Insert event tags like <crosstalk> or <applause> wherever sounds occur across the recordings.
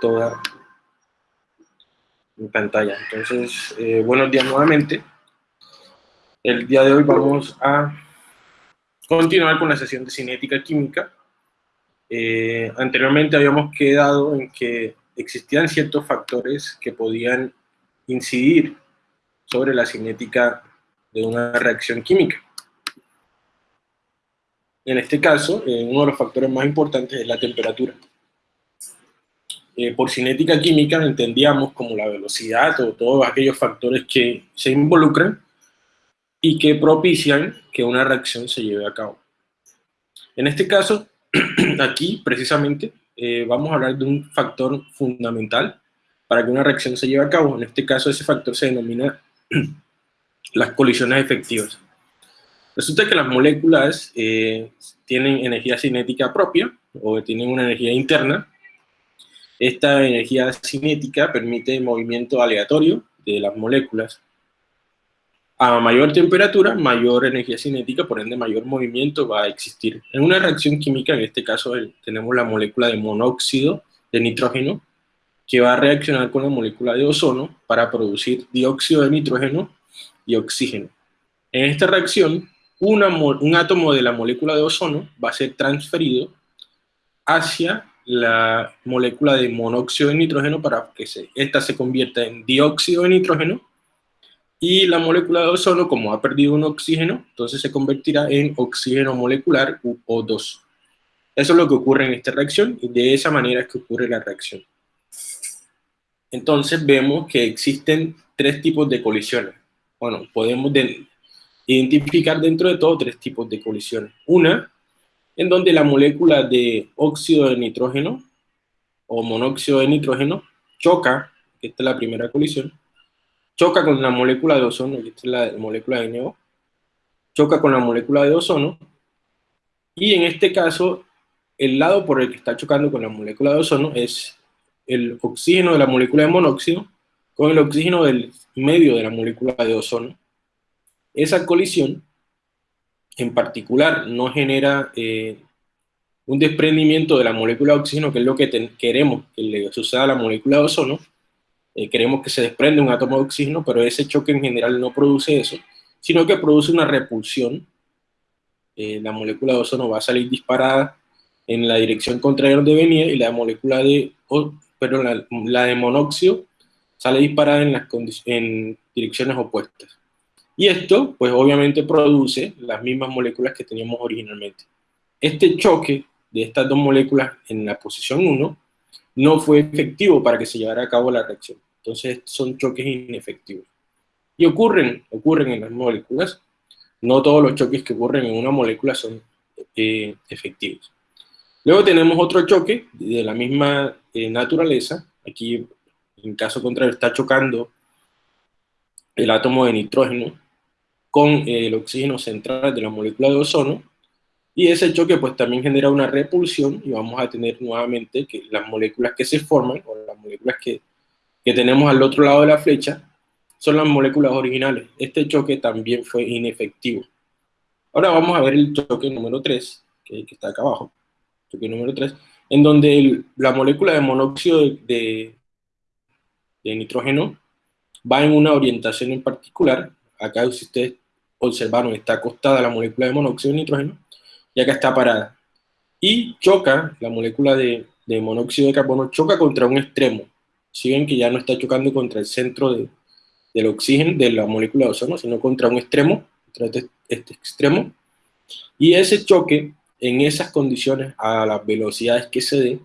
toda mi pantalla. Entonces, eh, buenos días nuevamente. El día de hoy vamos a continuar con la sesión de cinética química. Eh, anteriormente habíamos quedado en que existían ciertos factores que podían incidir sobre la cinética de una reacción química. En este caso, eh, uno de los factores más importantes es la temperatura. Eh, por cinética química entendíamos como la velocidad o todos aquellos factores que se involucran y que propician que una reacción se lleve a cabo. En este caso, <clears throat> aquí precisamente eh, vamos a hablar de un factor fundamental para que una reacción se lleve a cabo. En este caso ese factor se denomina <clears throat> las colisiones efectivas. Resulta que las moléculas eh, tienen energía cinética propia o tienen una energía interna. Esta energía cinética permite movimiento aleatorio de las moléculas. A mayor temperatura, mayor energía cinética, por ende mayor movimiento va a existir. En una reacción química, en este caso tenemos la molécula de monóxido de nitrógeno, que va a reaccionar con la molécula de ozono para producir dióxido de nitrógeno y oxígeno. En esta reacción, un átomo de la molécula de ozono va a ser transferido hacia la molécula de monóxido de nitrógeno para que se, esta se convierta en dióxido de nitrógeno y la molécula de ozono, como ha perdido un oxígeno, entonces se convertirá en oxígeno molecular O2. Eso es lo que ocurre en esta reacción y de esa manera es que ocurre la reacción. Entonces vemos que existen tres tipos de colisiones. Bueno, podemos identificar dentro de todo tres tipos de colisiones. Una, en donde la molécula de óxido de nitrógeno o monóxido de nitrógeno choca, esta es la primera colisión, choca con la molécula de ozono, esta es la molécula de NO, choca con la molécula de ozono, y en este caso, el lado por el que está chocando con la molécula de ozono es el oxígeno de la molécula de monóxido con el oxígeno del medio de la molécula de ozono, esa colisión, en particular, no genera eh, un desprendimiento de la molécula de oxígeno, que es lo que queremos que le suceda a la molécula de ozono. Eh, queremos que se desprende un átomo de oxígeno, pero ese choque en general no produce eso, sino que produce una repulsión. Eh, la molécula de ozono va a salir disparada en la dirección contraria donde venía y la molécula de, pero la, de monóxido sale disparada en, las en direcciones opuestas. Y esto, pues obviamente produce las mismas moléculas que teníamos originalmente. Este choque de estas dos moléculas en la posición 1 no fue efectivo para que se llevara a cabo la reacción. Entonces son choques inefectivos. Y ocurren, ocurren en las moléculas. No todos los choques que ocurren en una molécula son eh, efectivos. Luego tenemos otro choque de la misma eh, naturaleza. Aquí, en caso contrario, está chocando el átomo de nitrógeno con el oxígeno central de la molécula de ozono, y ese choque pues también genera una repulsión y vamos a tener nuevamente que las moléculas que se forman, o las moléculas que, que tenemos al otro lado de la flecha, son las moléculas originales. Este choque también fue inefectivo. Ahora vamos a ver el choque número 3, que, que está acá abajo, choque número 3, en donde la molécula de monóxido de, de nitrógeno va en una orientación en particular, acá si ustedes observaron, está acostada la molécula de monóxido de nitrógeno, y acá está parada. Y choca, la molécula de, monóxido de carbono choca contra un extremo. Siguen que ya no está chocando contra el centro del oxígeno, de la molécula de ozono, sino contra un extremo, contra este, este extremo. Y ese choque, en esas condiciones, a las velocidades que se dé,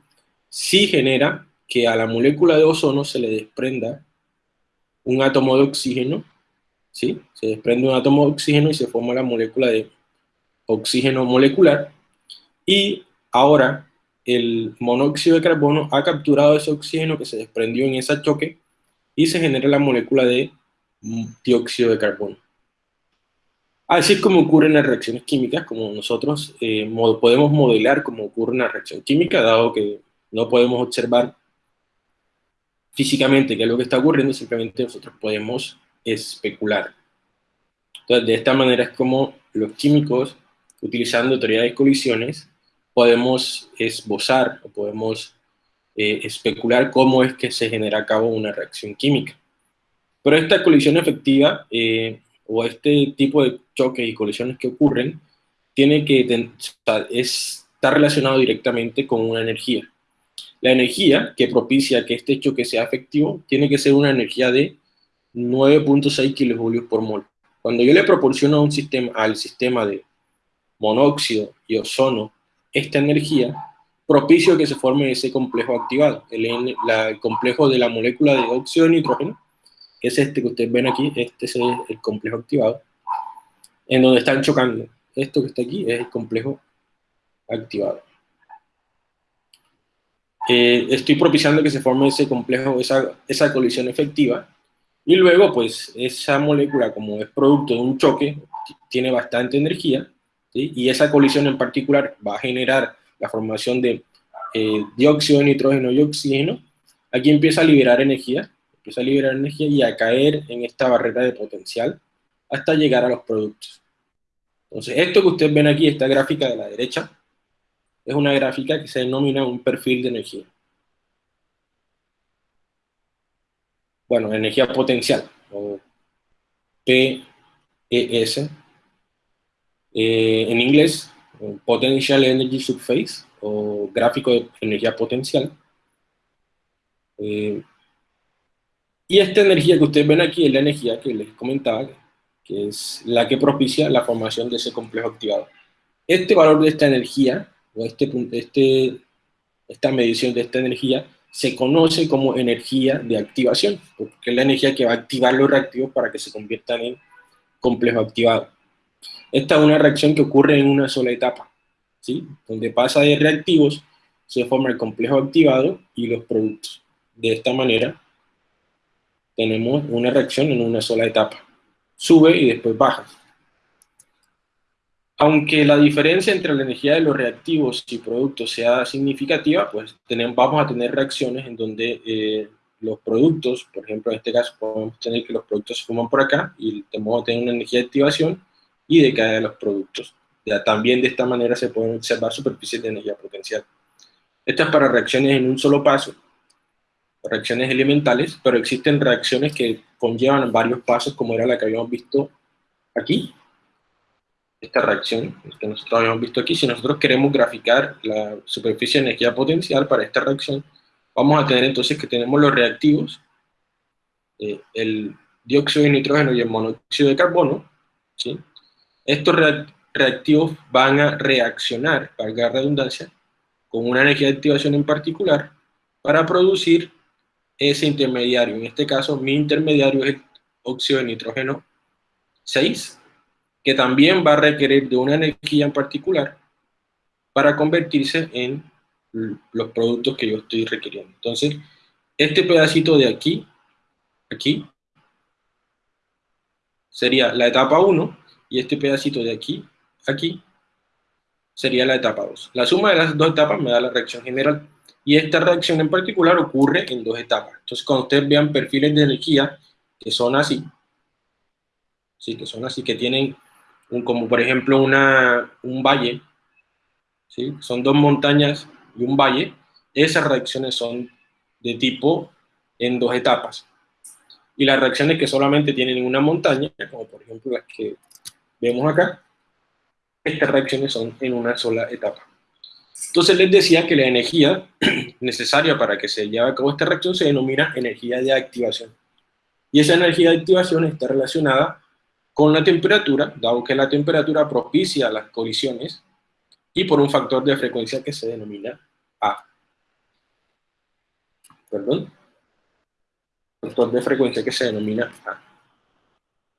sí genera que a la molécula de ozono se le desprenda un átomo de oxígeno ¿sí? Se desprende un átomo de oxígeno y se forma la molécula de oxígeno molecular. Y ahora el monóxido de carbono ha capturado ese oxígeno que se desprendió en ese choque y se genera la molécula de dióxido de carbono. Así es como ocurre en las reacciones químicas, como nosotros eh, podemos modelar cómo ocurre una reacción química, dado que no podemos observar físicamente qué es lo que está ocurriendo, simplemente nosotros podemos especular. Entonces, de esta manera es como los químicos, utilizando teoría de colisiones, podemos esbozar o podemos eh, especular cómo es que se genera a cabo una reacción química. Pero esta colisión efectiva eh, o este tipo de choques y colisiones que ocurren tiene que estar relacionado directamente con una energía. La energía que propicia que este choque sea efectivo tiene que ser una energía de 9.6 kilojulios por mol. Cuando yo le proporciono un sistema, al sistema de monóxido y ozono esta energía, propicio que se forme ese complejo activado, el, complejo de la molécula de óxido de nitrógeno, que es este que ustedes ven aquí, este es el complejo activado, en donde están chocando. Esto que está aquí es el complejo activado. Eh, estoy propiciando que se forme ese complejo, esa colisión efectiva, y luego, pues, esa molécula, como es producto de un choque, tiene bastante energía, y esa colisión en particular va a generar la formación de eh, dióxido de nitrógeno y oxígeno, aquí empieza a liberar energía, empieza a liberar energía y a caer en esta barrera de potencial hasta llegar a los productos. Entonces, esto que ustedes ven aquí, esta gráfica de la derecha, es una gráfica que se denomina un perfil de energía. Bueno, energía potencial, o PES, eh, en inglés, Potential Energy Subphase, o gráfico de energía potencial. Eh, y esta energía que ustedes ven aquí es la energía que les comentaba, que es la que propicia la formación de ese complejo activado. Este valor de esta energía, o este, este, esta medición de esta energía, se conoce como energía de activación, porque es la energía que va a activar los reactivos para que se conviertan en complejo activado. Esta es una reacción que ocurre en una sola etapa, ¿sí? donde pasa de reactivos, se forma el complejo activado y los productos. De esta manera, tenemos una reacción en una sola etapa. Sube y después baja. Aunque la diferencia entre la energía de los reactivos y productos sea significativa, pues tenemos, vamos a tener reacciones en donde eh, los productos, por ejemplo en este caso podemos tener que los productos se forman por acá y tenemos tener una energía de activación y de caída de los productos. Ya, también de esta manera se pueden observar superficies de energía potencial. Esto es para reacciones en un solo paso, reacciones elementales, pero existen reacciones que conllevan varios pasos, como era la que habíamos visto aquí. Esta reacción que nosotros habíamos visto aquí, si nosotros queremos graficar la superficie de energía potencial para esta reacción, vamos a tener entonces que tenemos los reactivos, eh, el dióxido de nitrógeno y el monóxido de carbono, ¿sí? Estos reactivos van a reaccionar, valga redundancia, con una energía de activación en particular para producir ese intermediario. En este caso, mi intermediario es el óxido de nitrógeno 6, que también va a requerir de una energía en particular para convertirse en los productos que yo estoy requiriendo. Entonces, este pedacito de aquí, aquí, sería la etapa 1, y este pedacito de aquí, aquí, sería la etapa 2. La suma de las dos etapas me da la reacción general. Y esta reacción en particular ocurre en dos etapas. Entonces, cuando ustedes vean perfiles de energía que son así, sí, que son así, que tienen como por ejemplo una, un valle, ¿sí? son dos montañas y un valle, esas reacciones son de tipo en dos etapas. Y las reacciones que solamente tienen una montaña, como por ejemplo las que vemos acá, estas reacciones son en una sola etapa. Entonces les decía que la energía <clears throat> necesaria para que se lleve a cabo esta reacción se denomina energía de activación. Y esa energía de activación está relacionada con la temperatura, dado que la temperatura propicia las colisiones, y por un factor de frecuencia que se denomina A. Perdón. Factor de frecuencia que se denomina A.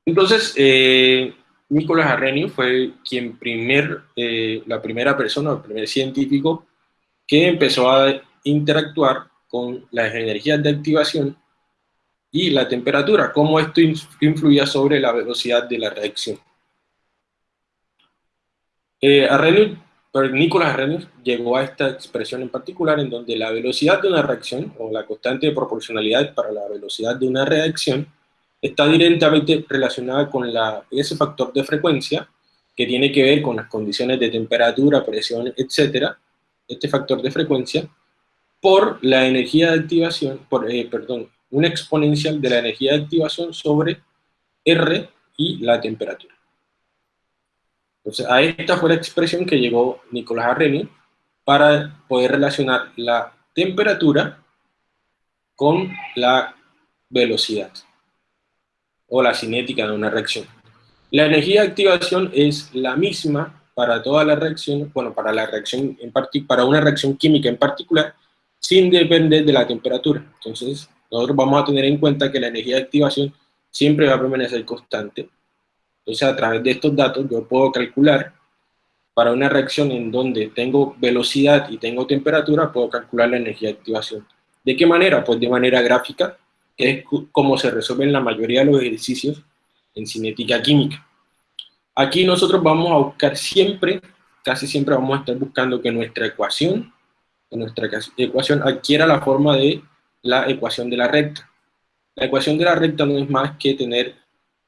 Entonces, eh, Nicolás Arrhenius fue quien primer, eh, la primera persona, el primer científico que empezó a interactuar con las energías de activación y la temperatura, cómo esto influía sobre la velocidad de la reacción. Eh, Arrhenius, Nicolás Arrhenius llegó a esta expresión en particular en donde la velocidad de una reacción, o la constante de proporcionalidad para la velocidad de una reacción, está directamente relacionada con la, ese factor de frecuencia que tiene que ver con las condiciones de temperatura, presión, etc. Este factor de frecuencia por la energía de activación, por, eh, perdón, una exponencial de la energía de activación sobre R y la temperatura. Entonces, a esta fue la expresión que llegó Nicolás Arrhenius para poder relacionar la temperatura con la velocidad o la cinética de una reacción. La energía de activación es la misma para todas las reacciones, bueno, para la reacción en para una reacción química en particular, sin depender de la temperatura. Entonces, nosotros vamos a tener en cuenta que la energía de activación siempre va a permanecer constante. Entonces, a través de estos datos, yo puedo calcular para una reacción en donde tengo velocidad y tengo temperatura, puedo calcular la energía de activación. ¿De qué manera? Pues de manera gráfica, que es como se resuelven la mayoría de los ejercicios en cinética química. Aquí nosotros vamos a buscar siempre, casi siempre vamos a estar buscando que nuestra ecuación, que nuestra ecuación adquiera la forma de la ecuación de la recta. La ecuación de la recta no es más que tener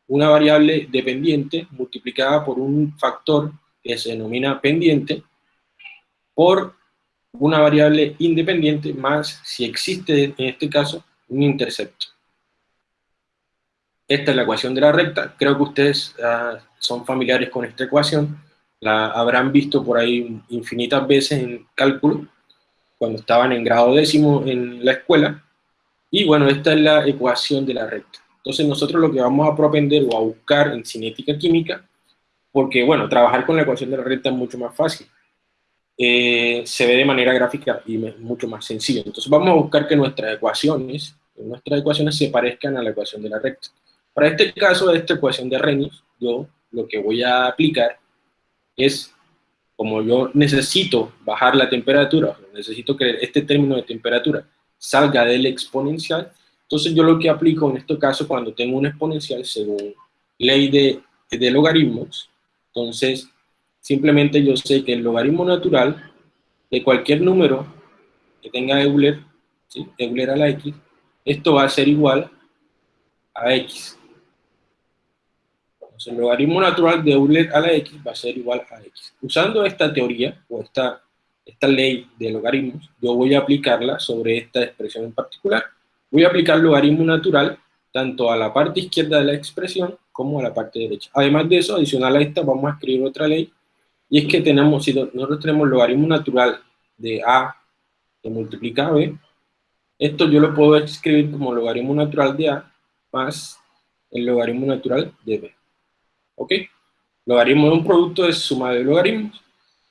una variable dependiente multiplicada por un factor que se denomina pendiente por una variable independiente más si existe en este caso un intercepto. Esta es la ecuación de la recta. Creo que ustedes uh, son familiares con esta ecuación. La habrán visto por ahí infinitas veces en cálculo, cuando estaban en grado décimo en la escuela. Y bueno, esta es la ecuación de la recta. Entonces nosotros lo que vamos a propender o a buscar en cinética química, porque bueno, trabajar con la ecuación de la recta es mucho más fácil. Eh, se ve de manera gráfica y mucho más sencillo. Entonces vamos a buscar que nuestras ecuaciones, nuestras ecuaciones se parezcan a la ecuación de la recta. Para este caso esta ecuación de Arrhenius, yo lo que voy a aplicar es, como yo necesito bajar la temperatura, necesito que este término de temperatura salga del exponencial, entonces yo lo que aplico en este caso cuando tengo un exponencial según ley de, de logaritmos, entonces simplemente yo sé que el logaritmo natural de cualquier número que tenga Euler, ¿sí? Euler a la x, esto va a ser igual a x el logaritmo natural de Euler a la x va a ser igual a x. Usando esta teoría, o esta, esta ley de logaritmos, yo voy a aplicarla sobre esta expresión en particular. Voy a aplicar logaritmo natural tanto a la parte izquierda de la expresión como a la parte derecha. Además de eso, adicional a esta, vamos a escribir otra ley, y es que tenemos, si nosotros tenemos logaritmo natural de a que multiplica a b, esto yo lo puedo escribir como logaritmo natural de a más el logaritmo natural de b. ¿ok? Logaritmo de un producto es suma de logaritmos,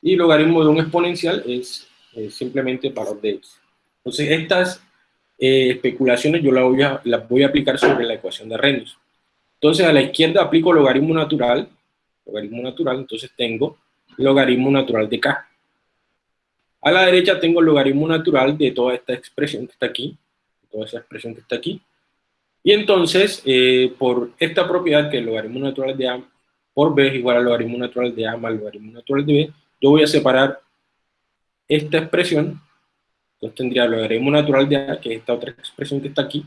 y logaritmo de un exponencial es simplemente valor de x. Entonces, estas eh, especulaciones yo las voy, a, las voy a aplicar sobre la ecuación de Arrhenius. Entonces, a la izquierda aplico logaritmo natural, logaritmo natural, entonces tengo logaritmo natural de k. A la derecha tengo logaritmo natural de toda esta expresión que está aquí, toda esa expresión que está aquí. Y entonces, eh, por esta propiedad que el logaritmo natural de a por b es igual al logaritmo natural de a más logaritmo natural de b, yo voy a separar esta expresión, entonces tendría el logaritmo natural de a, que es esta otra expresión que está aquí,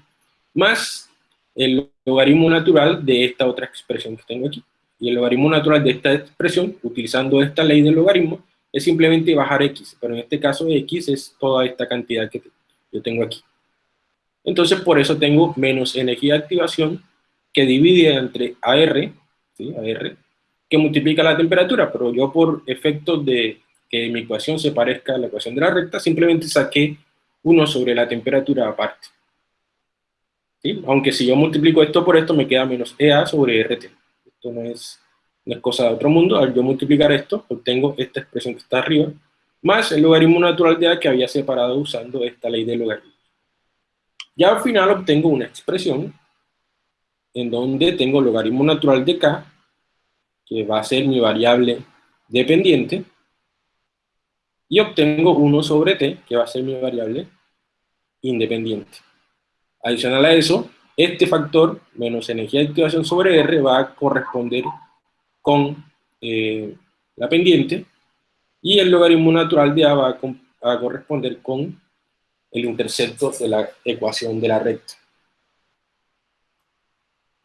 más el logaritmo natural de esta otra expresión que tengo aquí. Y el logaritmo natural de esta expresión, utilizando esta ley del logaritmo, es simplemente bajar x, pero en este caso x es toda esta cantidad que yo tengo aquí. Entonces por eso tengo menos energía de activación que divide entre AR AR, que multiplica la temperatura, pero yo por efectos de que mi ecuación se parezca a la ecuación de la recta, simplemente saqué 1 sobre la temperatura aparte. Aunque si yo multiplico esto por esto, me queda menos EA sobre RT. Esto no es, no cosa de otro mundo. Al yo multiplicar esto, obtengo esta expresión que está arriba, más el logaritmo natural de A que había separado usando esta ley de logaritmos. Ya al final obtengo una expresión en donde tengo logaritmo natural de k, que va a ser mi variable dependiente, y obtengo 1 sobre t, que va a ser mi variable independiente. Adicional a eso, este factor menos energía de activación sobre R va a corresponder con eh, la pendiente, y el logaritmo natural de A va a, a corresponder con el intercepto de la ecuación de la recta.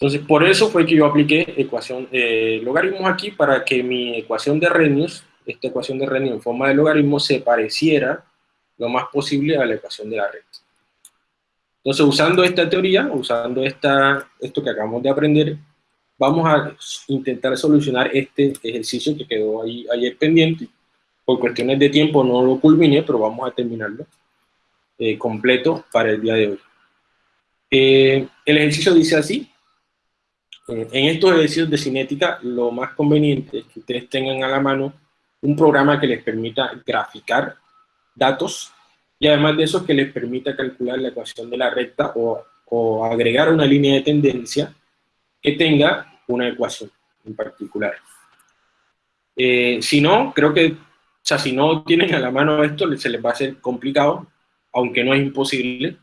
Entonces, por eso fue que yo apliqué ecuación, eh, logaritmos aquí para que mi ecuación de Arrhenius, esta ecuación de Arrhenius en forma de logaritmo, se pareciera, lo más posible a la ecuación de la recta. Entonces, usando esta teoría, usando esta, esto que acabamos de aprender, vamos a intentar solucionar este ejercicio que quedó ahí ayer pendiente. Por cuestiones de tiempo no lo culminé, pero vamos a terminarlo eh, completo para el día de hoy. Eh, el ejercicio dice así. Eh, en estos ejercicios de cinética, lo más conveniente es que ustedes tengan a la mano un programa que les permita graficar datos y además de eso que les permita calcular la ecuación de la recta o, o agregar una línea de tendencia que tenga una ecuación en particular. Eh, si no, creo que, o sea, si no tienen a la mano esto, se les va a hacer complicado, aunque no es imposible.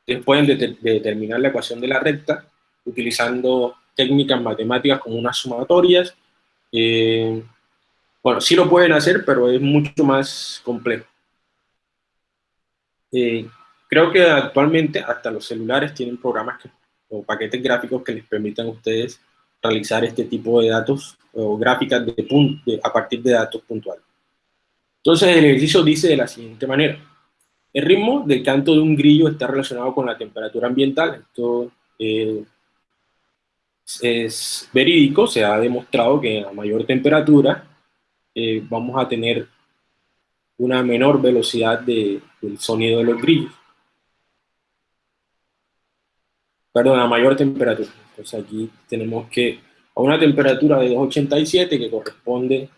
Ustedes pueden determinar la ecuación de la recta utilizando técnicas matemáticas como unas sumatorias, eh, bueno, sí lo pueden hacer, pero es mucho más complejo. Eh, creo que actualmente hasta los celulares tienen programas o paquetes gráficos que les permitan a ustedes realizar este tipo de datos o gráficas de, a partir de datos puntuales. Entonces el ejercicio dice de la siguiente manera. El ritmo del canto de un grillo está relacionado con la temperatura ambiental. Esto eh, es verídico, se ha demostrado que a mayor temperatura eh, vamos a tener una menor velocidad de, del sonido de los grillos. Perdón, a mayor temperatura. Entonces aquí tenemos que a una temperatura de 287 que corresponde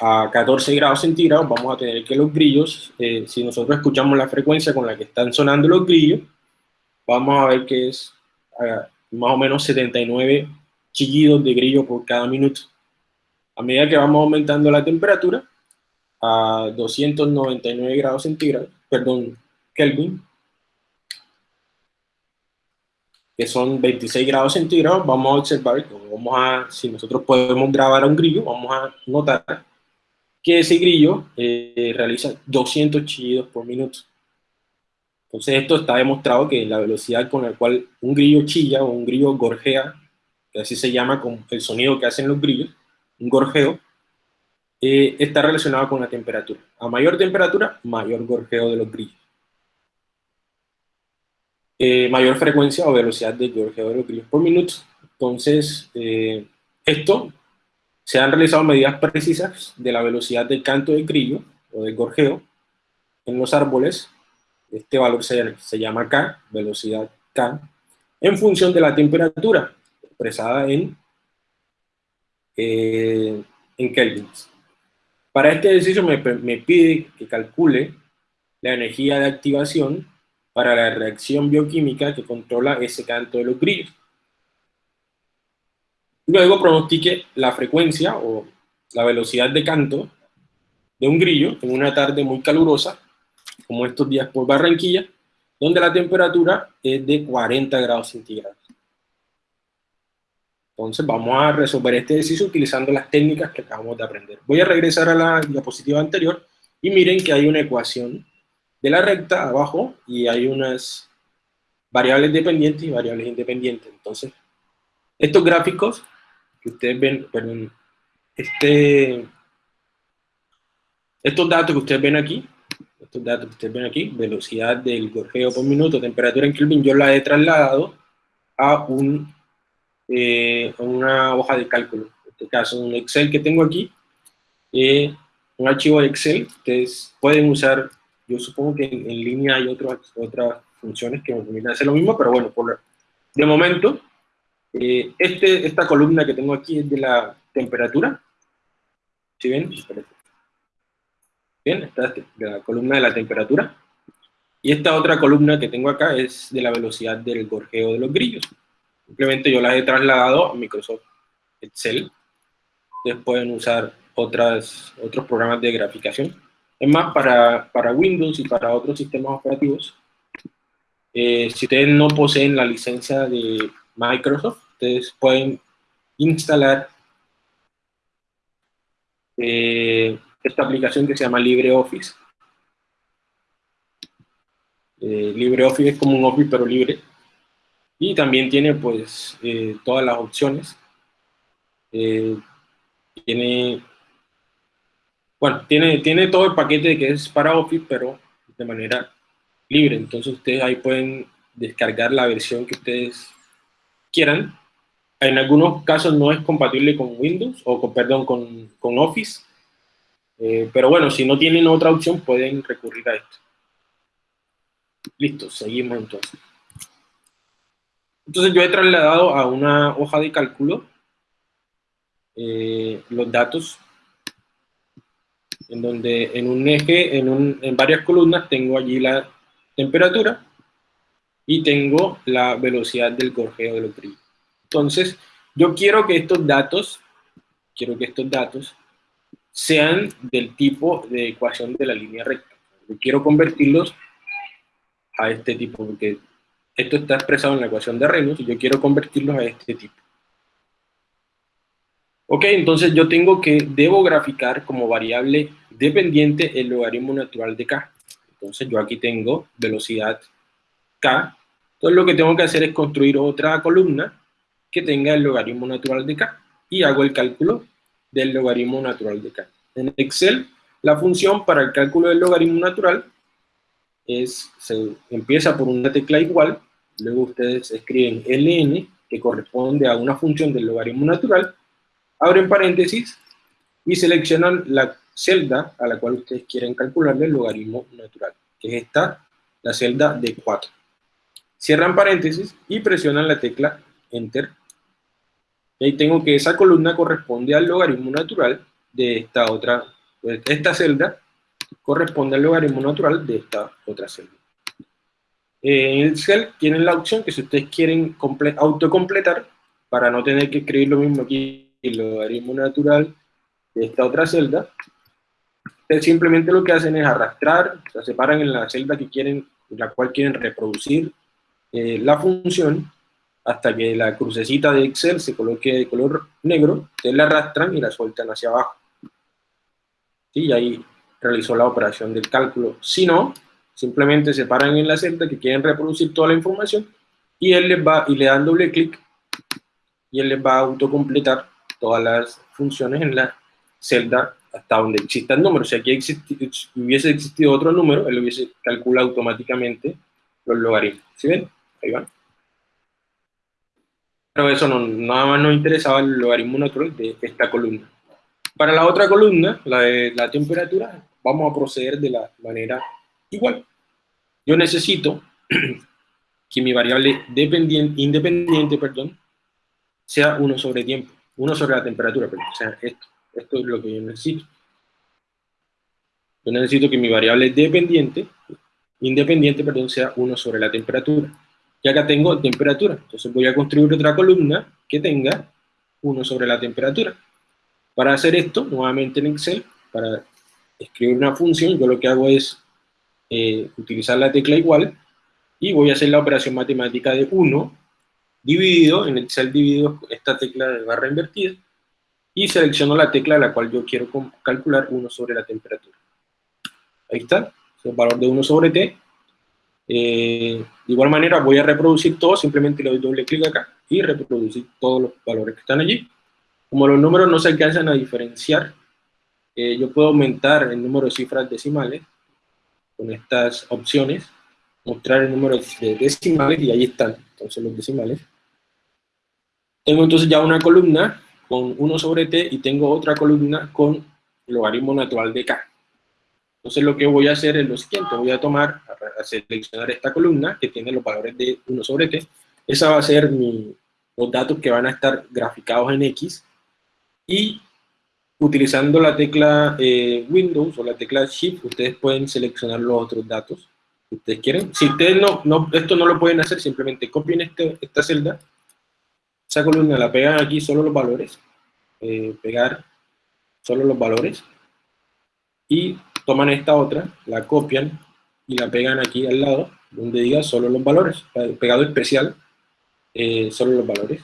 a 14 grados centígrados, vamos a tener que los grillos, eh, si nosotros escuchamos la frecuencia con la que están sonando los grillos, vamos a ver que es más o menos 79 chillidos de grillo por cada minuto. A medida que vamos aumentando la temperatura a 299 grados centígrados, perdón, Kelvin, que son 26 grados centígrados, vamos a observar, vamos a, si nosotros podemos grabar a un grillo, vamos a notar que ese grillo eh, realiza 200 chillidos por minuto. Entonces esto está demostrado que la velocidad con la cual un grillo chilla o un grillo gorjea, que así se llama con el sonido que hacen los grillos, un gorjeo, eh, está relacionado con la temperatura. A mayor temperatura, mayor gorjeo de los grillos. Eh, mayor frecuencia o velocidad de gorjeo de los grillos por minuto. Entonces, eh, esto se han realizado medidas precisas de la velocidad del canto del grillo o del gorjeo en los árboles. Este valor se, se llama K, velocidad K, en función de la temperatura expresada en eh, en kelvins. Para este ejercicio me, pide que calcule la energía de activación para la reacción bioquímica que controla ese canto de los grillos. Luego pronostique la frecuencia o la velocidad de canto de un grillo en una tarde muy calurosa, como estos días por Barranquilla, donde la temperatura es de 40 grados centígrados. Entonces vamos a resolver este ejercicio utilizando las técnicas que acabamos de aprender. Voy a regresar a la diapositiva anterior y miren que hay una ecuación de la recta abajo y hay unas variables dependientes y variables independientes. Entonces, estos gráficos que ustedes ven, perdón, este, estos datos que ustedes ven aquí, estos datos que ustedes ven aquí, velocidad del gorjeo por minuto, temperatura en Kelvin, yo la he trasladado a un eh, una hoja de cálculo. En este caso, un Excel que tengo aquí, eh, un archivo de Excel, ustedes pueden usar, yo supongo que en, línea hay otras otras funciones que me permiten hacer lo mismo, pero bueno, por, de momento, eh, este, esta columna que tengo aquí es de la temperatura. ¿Sí ven? Bien, esta es la columna de la temperatura. Y esta otra columna que tengo acá es de la velocidad del gorjeo de los grillos. Simplemente yo las he trasladado a Microsoft Excel. Ustedes pueden usar otras, otros programas de graficación. Es más, para, para Windows y para otros sistemas operativos, eh, si ustedes no poseen la licencia de Microsoft, ustedes pueden instalar eh, esta aplicación que se llama LibreOffice. Eh, LibreOffice es como un Office pero libre y también tiene pues eh, todas las opciones. Eh, tiene bueno, tiene, tiene todo el paquete que es para Office, pero de manera libre. Entonces ustedes ahí pueden descargar la versión que ustedes quieran. En algunos casos no es compatible con Windows, o con, perdón, con, con Office. Eh, pero bueno, si no tienen otra opción, pueden recurrir a esto. Listo, seguimos entonces. Entonces yo he trasladado a una hoja de cálculo eh, los datos en donde en un eje, en, un, en varias columnas tengo allí la temperatura y tengo la velocidad del gorjeo de los. Entonces, yo quiero que estos datos, quiero que estos datos sean del tipo de ecuación de la línea recta. Yo quiero convertirlos a este tipo, porque esto está expresado en la ecuación de Reynolds y yo quiero convertirlos a este tipo. Ok, entonces yo tengo que, debo graficar como variable dependiente el logaritmo natural de k. Entonces yo aquí tengo velocidad k. Entonces lo que tengo que hacer es construir otra columna que tenga el logaritmo natural de k. Y hago el cálculo del logaritmo natural de k. En Excel, la función para el cálculo del logaritmo natural es, se empieza por una tecla igual, luego ustedes escriben ln, que corresponde a una función del logaritmo natural, abren paréntesis y seleccionan la celda a la cual ustedes quieren calcularle el logaritmo natural, que es esta, la celda de 4. Cierran paréntesis y presionan la tecla Enter. Y ahí tengo que esa columna corresponde al logaritmo natural de esta otra, pues, esta celda corresponde al logaritmo natural de esta otra celda. En el cel tienen la opción que si ustedes quieren autocompletar, para no tener que escribir lo mismo aquí el logaritmo natural de esta otra celda, simplemente lo que hacen es arrastrar, se separan en la celda que quieren, la cual quieren reproducir eh, la función, hasta que la crucecita de Excel se coloque de color negro, ustedes la arrastran y la sueltan hacia abajo. Y ahí realizó la operación del cálculo. Si no, simplemente se paran en la celda que quieren reproducir toda la información y él les va, y le dan doble clic, y él les va a autocompletar todas las funciones en la celda hasta donde exista el número. Si aquí hubiese existido otro número, él hubiese calculado automáticamente los logaritmos. ¿Sí ven? Ahí van. Pero eso no, nada más nos interesaba el logaritmo natural de esta columna. Para la otra columna, la de la temperatura, vamos a proceder de la manera igual. Yo necesito <clears throat> que mi variable dependiente, independiente perdón, sea 1 sobre tiempo. 1 sobre la temperatura, pero, o sea, esto, esto es lo que yo necesito. Yo necesito que mi variable dependiente, independiente, perdón, sea 1 sobre la temperatura. Y acá tengo temperatura, entonces voy a construir otra columna que tenga 1 sobre la temperatura. Para hacer esto, nuevamente en Excel, para escribir una función, yo lo que hago es eh, utilizar la tecla igual, y voy a hacer la operación matemática de 1 dividido, en Excel dividido esta tecla de barra invertida, y selecciono la tecla de la cual yo quiero calcular 1 sobre la temperatura. Ahí está, el valor de 1 sobre t. Eh, de igual manera voy a reproducir todo, simplemente le doy doble clic acá y reproducir todos los valores que están allí. Como los números no se alcanzan a diferenciar, eh, yo puedo aumentar el número de cifras decimales con estas opciones, mostrar el número de decimales y ahí están entonces los decimales. Tengo entonces ya una columna con 1 sobre t y tengo otra columna con logaritmo natural de k. Entonces lo que voy a hacer es lo siguiente, voy a tomar, a seleccionar esta columna que tiene los valores de 1 sobre t, esa va a ser mi, los datos que van a estar graficados en X, y utilizando la tecla eh, Windows o la tecla Shift, ustedes pueden seleccionar los otros datos que ustedes quieren. Si ustedes no, no, esto no lo pueden hacer, simplemente copien este, esta celda, esa columna la pegan aquí solo los valores, eh, pegar solo los valores, y toman esta otra, la copian y la pegan aquí al lado, donde diga solo los valores, pegado especial, eh, solo los valores.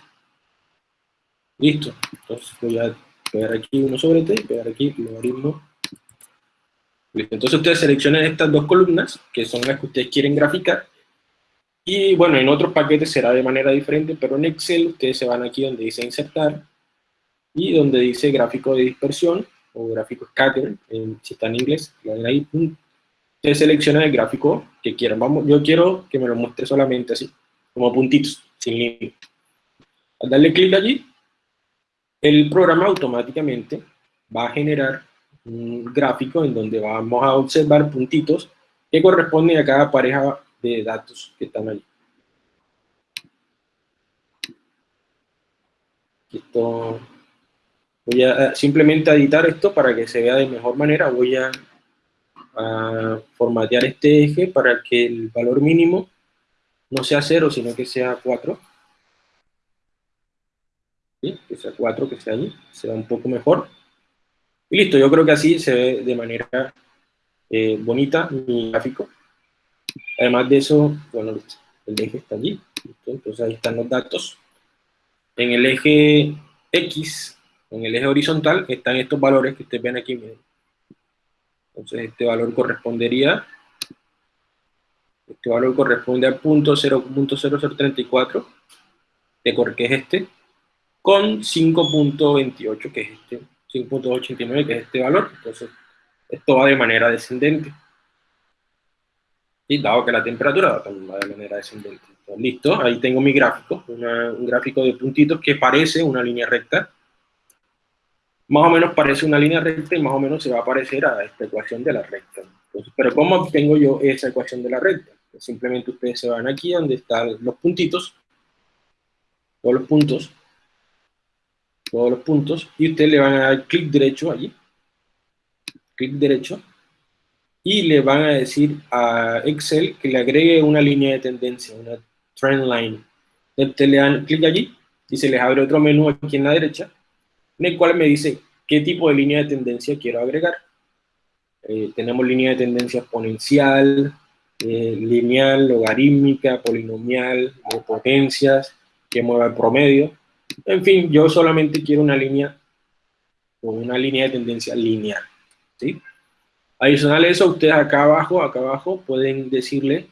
Listo. Entonces voy a pegar aquí uno sobre t y pegar aquí logaritmo. Listo. Entonces ustedes seleccionan estas dos columnas, que son las que ustedes quieren graficar, y bueno, en otros paquetes será de manera diferente, pero en Excel ustedes se van aquí donde dice insertar, y donde dice gráfico de dispersión, o gráfico scatter, si está en inglés, ahí, se selecciona el gráfico que quieran. Vamos, yo quiero que me lo muestre solamente así, como puntitos, sin límite. Al darle clic allí, el programa automáticamente va a generar un gráfico en donde vamos a observar puntitos que corresponden a cada pareja de datos que están allí. Esto, voy a simplemente editar esto para que se vea de mejor manera. Voy a, formatear este eje para que el valor mínimo no sea 0, sino que sea 4. Que sea 4, que sea allí, sea un poco mejor. Y listo, yo creo que así se ve de manera eh, bonita mi gráfico. Además de eso, bueno, el eje está allí. Entonces ahí están los datos. En el eje X, en el eje horizontal, están estos valores que ustedes ven aquí. Entonces este valor correspondería, este valor corresponde al punto 0.0034, que es este, con 5.28, que es este, 5.89, que es este valor. Entonces esto va de manera descendente. Y dado que la temperatura va de manera descendente. listo, ahí tengo mi gráfico, un gráfico de puntitos que parece una línea recta. Más o menos parece una línea recta y más o menos se va a parecer a esta ecuación de la recta. pero ¿cómo obtengo yo esa ecuación de la recta? Pues simplemente ustedes se van aquí donde están los puntitos, todos los puntos, todos los puntos, y ustedes le van a dar clic derecho allí, clic derecho, y le van a decir a Excel que le agregue una línea de tendencia, una trend line. Ustedes le dan clic allí y se les abre otro menú aquí en la derecha, en el cual me dice qué tipo de línea de tendencia quiero agregar. Eh, tenemos línea de tendencia exponencial, eh, lineal, logarítmica, polinomial, de potencias, que mueva el promedio. En fin, yo solamente quiero una línea una línea de tendencia lineal. ¿sí? Adicional a eso, ustedes acá abajo, acá abajo, pueden decirle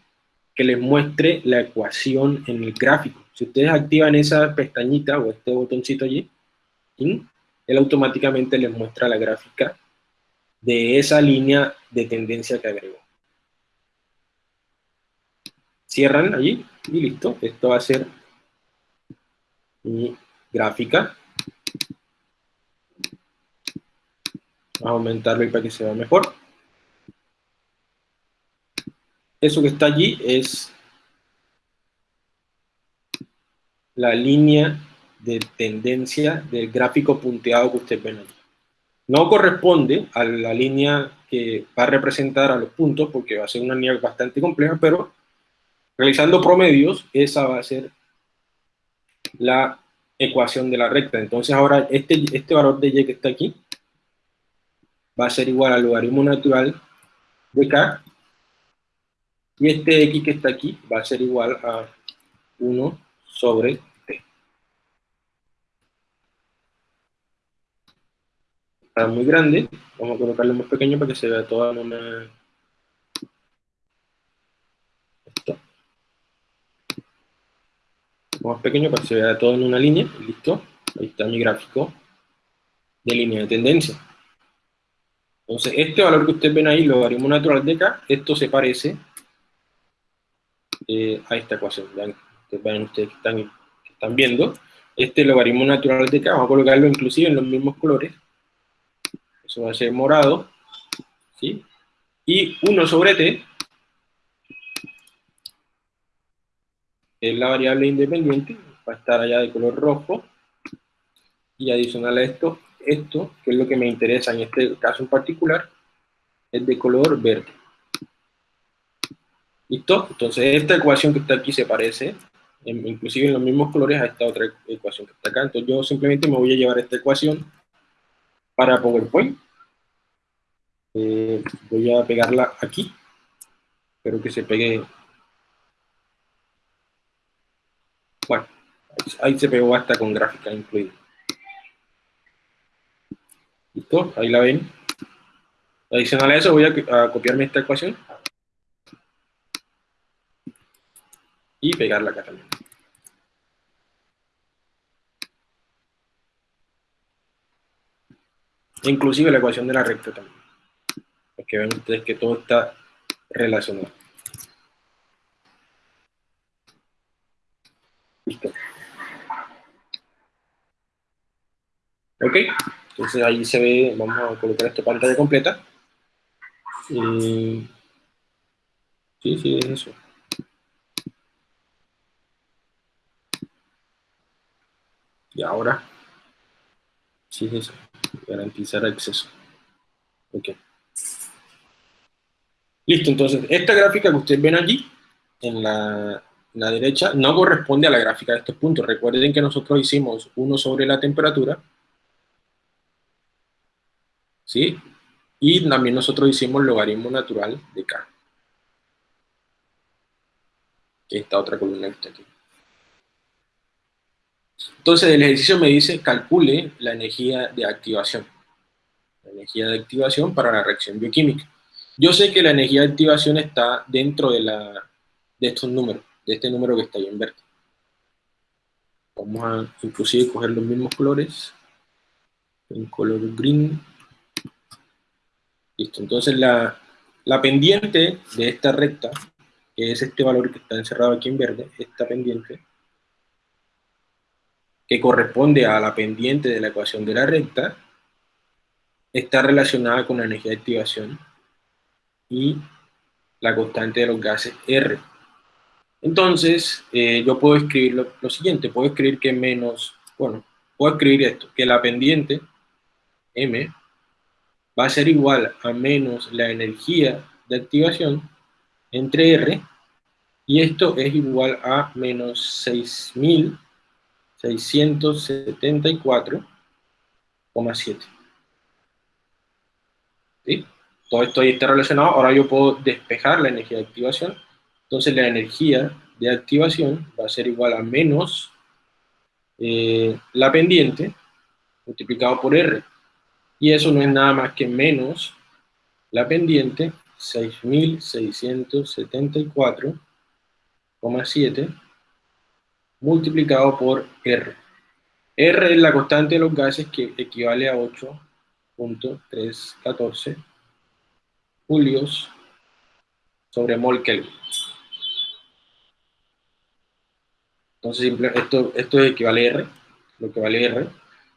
que les muestre la ecuación en el gráfico. Si ustedes activan esa pestañita o este botoncito allí, él automáticamente les muestra la gráfica de esa línea de tendencia que agregó. Cierran allí y listo. Esto va a ser mi gráfica. Vamos a aumentarlo para que se vea mejor eso que está allí es la línea de tendencia del gráfico punteado que ustedes ven allí. No corresponde a la línea que va a representar a los puntos, porque va a ser una línea bastante compleja, pero realizando promedios, esa va a ser la ecuación de la recta. Entonces ahora este, este valor de y que está aquí va a ser igual al logaritmo natural de k y este x que está aquí va a ser igual a 1 sobre t. Está muy grande, vamos a colocarlo más pequeño para que se vea toda una... Más pequeño para que se vea todo en una línea, listo. Ahí está mi gráfico de línea de tendencia. Entonces, este valor que ustedes ven ahí, logaritmo natural de k, esto se parece eh, a esta ecuación. Vean, ustedes que están, están viendo. Este logaritmo natural de k, vamos a colocarlo inclusive en los mismos colores. Eso va a ser morado. ¿sí? Y 1 sobre t es la variable independiente, va a estar allá de color rojo. Y adicional a esto, esto, que es lo que me interesa en este caso en particular, es de color verde. ¿Listo? Entonces esta ecuación que está aquí se parece, inclusive en los mismos colores, a esta otra ecuación que está acá. Entonces yo simplemente me voy a llevar esta ecuación para PowerPoint. Eh, voy a pegarla aquí. Espero que se pegue. Bueno, ahí se pegó hasta con gráfica incluida. ¿Listo? Ahí la ven. Adicional a eso voy a copiarme esta ecuación y pegarla acá también. inclusive la ecuación de la recta también. Porque ven ustedes que todo está relacionado. Listo. Ok, entonces ahí se ve, vamos a colocar esta pantalla completa. sí, sí, es eso. Y ahora, sí es eso, garantizar acceso. Ok. Listo, entonces, esta gráfica que ustedes ven allí, en la, la derecha, no corresponde a la gráfica de estos puntos. Recuerden que nosotros hicimos uno sobre la temperatura, ¿sí? Y también nosotros hicimos logaritmo natural de K. Esta otra columna que está aquí. Entonces el ejercicio me dice, calcule la energía de activación. La energía de activación para la reacción bioquímica. Yo sé que la energía de activación está dentro de, la, de estos números, de este número que está ahí en verde. Vamos a inclusive coger los mismos colores, en color green, Listo, entonces la, pendiente de esta recta, que es este valor que está encerrado aquí en verde, esta pendiente, que corresponde a la pendiente de la ecuación de la recta, está relacionada con la energía de activación y la constante de los gases R. Entonces, eh, yo puedo escribir lo, lo, siguiente, puedo escribir que menos, bueno, puedo escribir esto, que la pendiente M va a ser igual a menos la energía de activación entre R, y esto es igual a menos 6.674,7. ¿Sí? Todo esto ahí está relacionado, ahora yo puedo despejar la energía de activación, entonces la energía de activación va a ser igual a menos eh, la pendiente multiplicado por R, y eso no es nada más que menos la pendiente 6.674,7 multiplicado por R. R es la constante de los gases que equivale a 8.314 julios sobre mol Kelvin. Entonces esto, esto equivale a R, lo que vale R.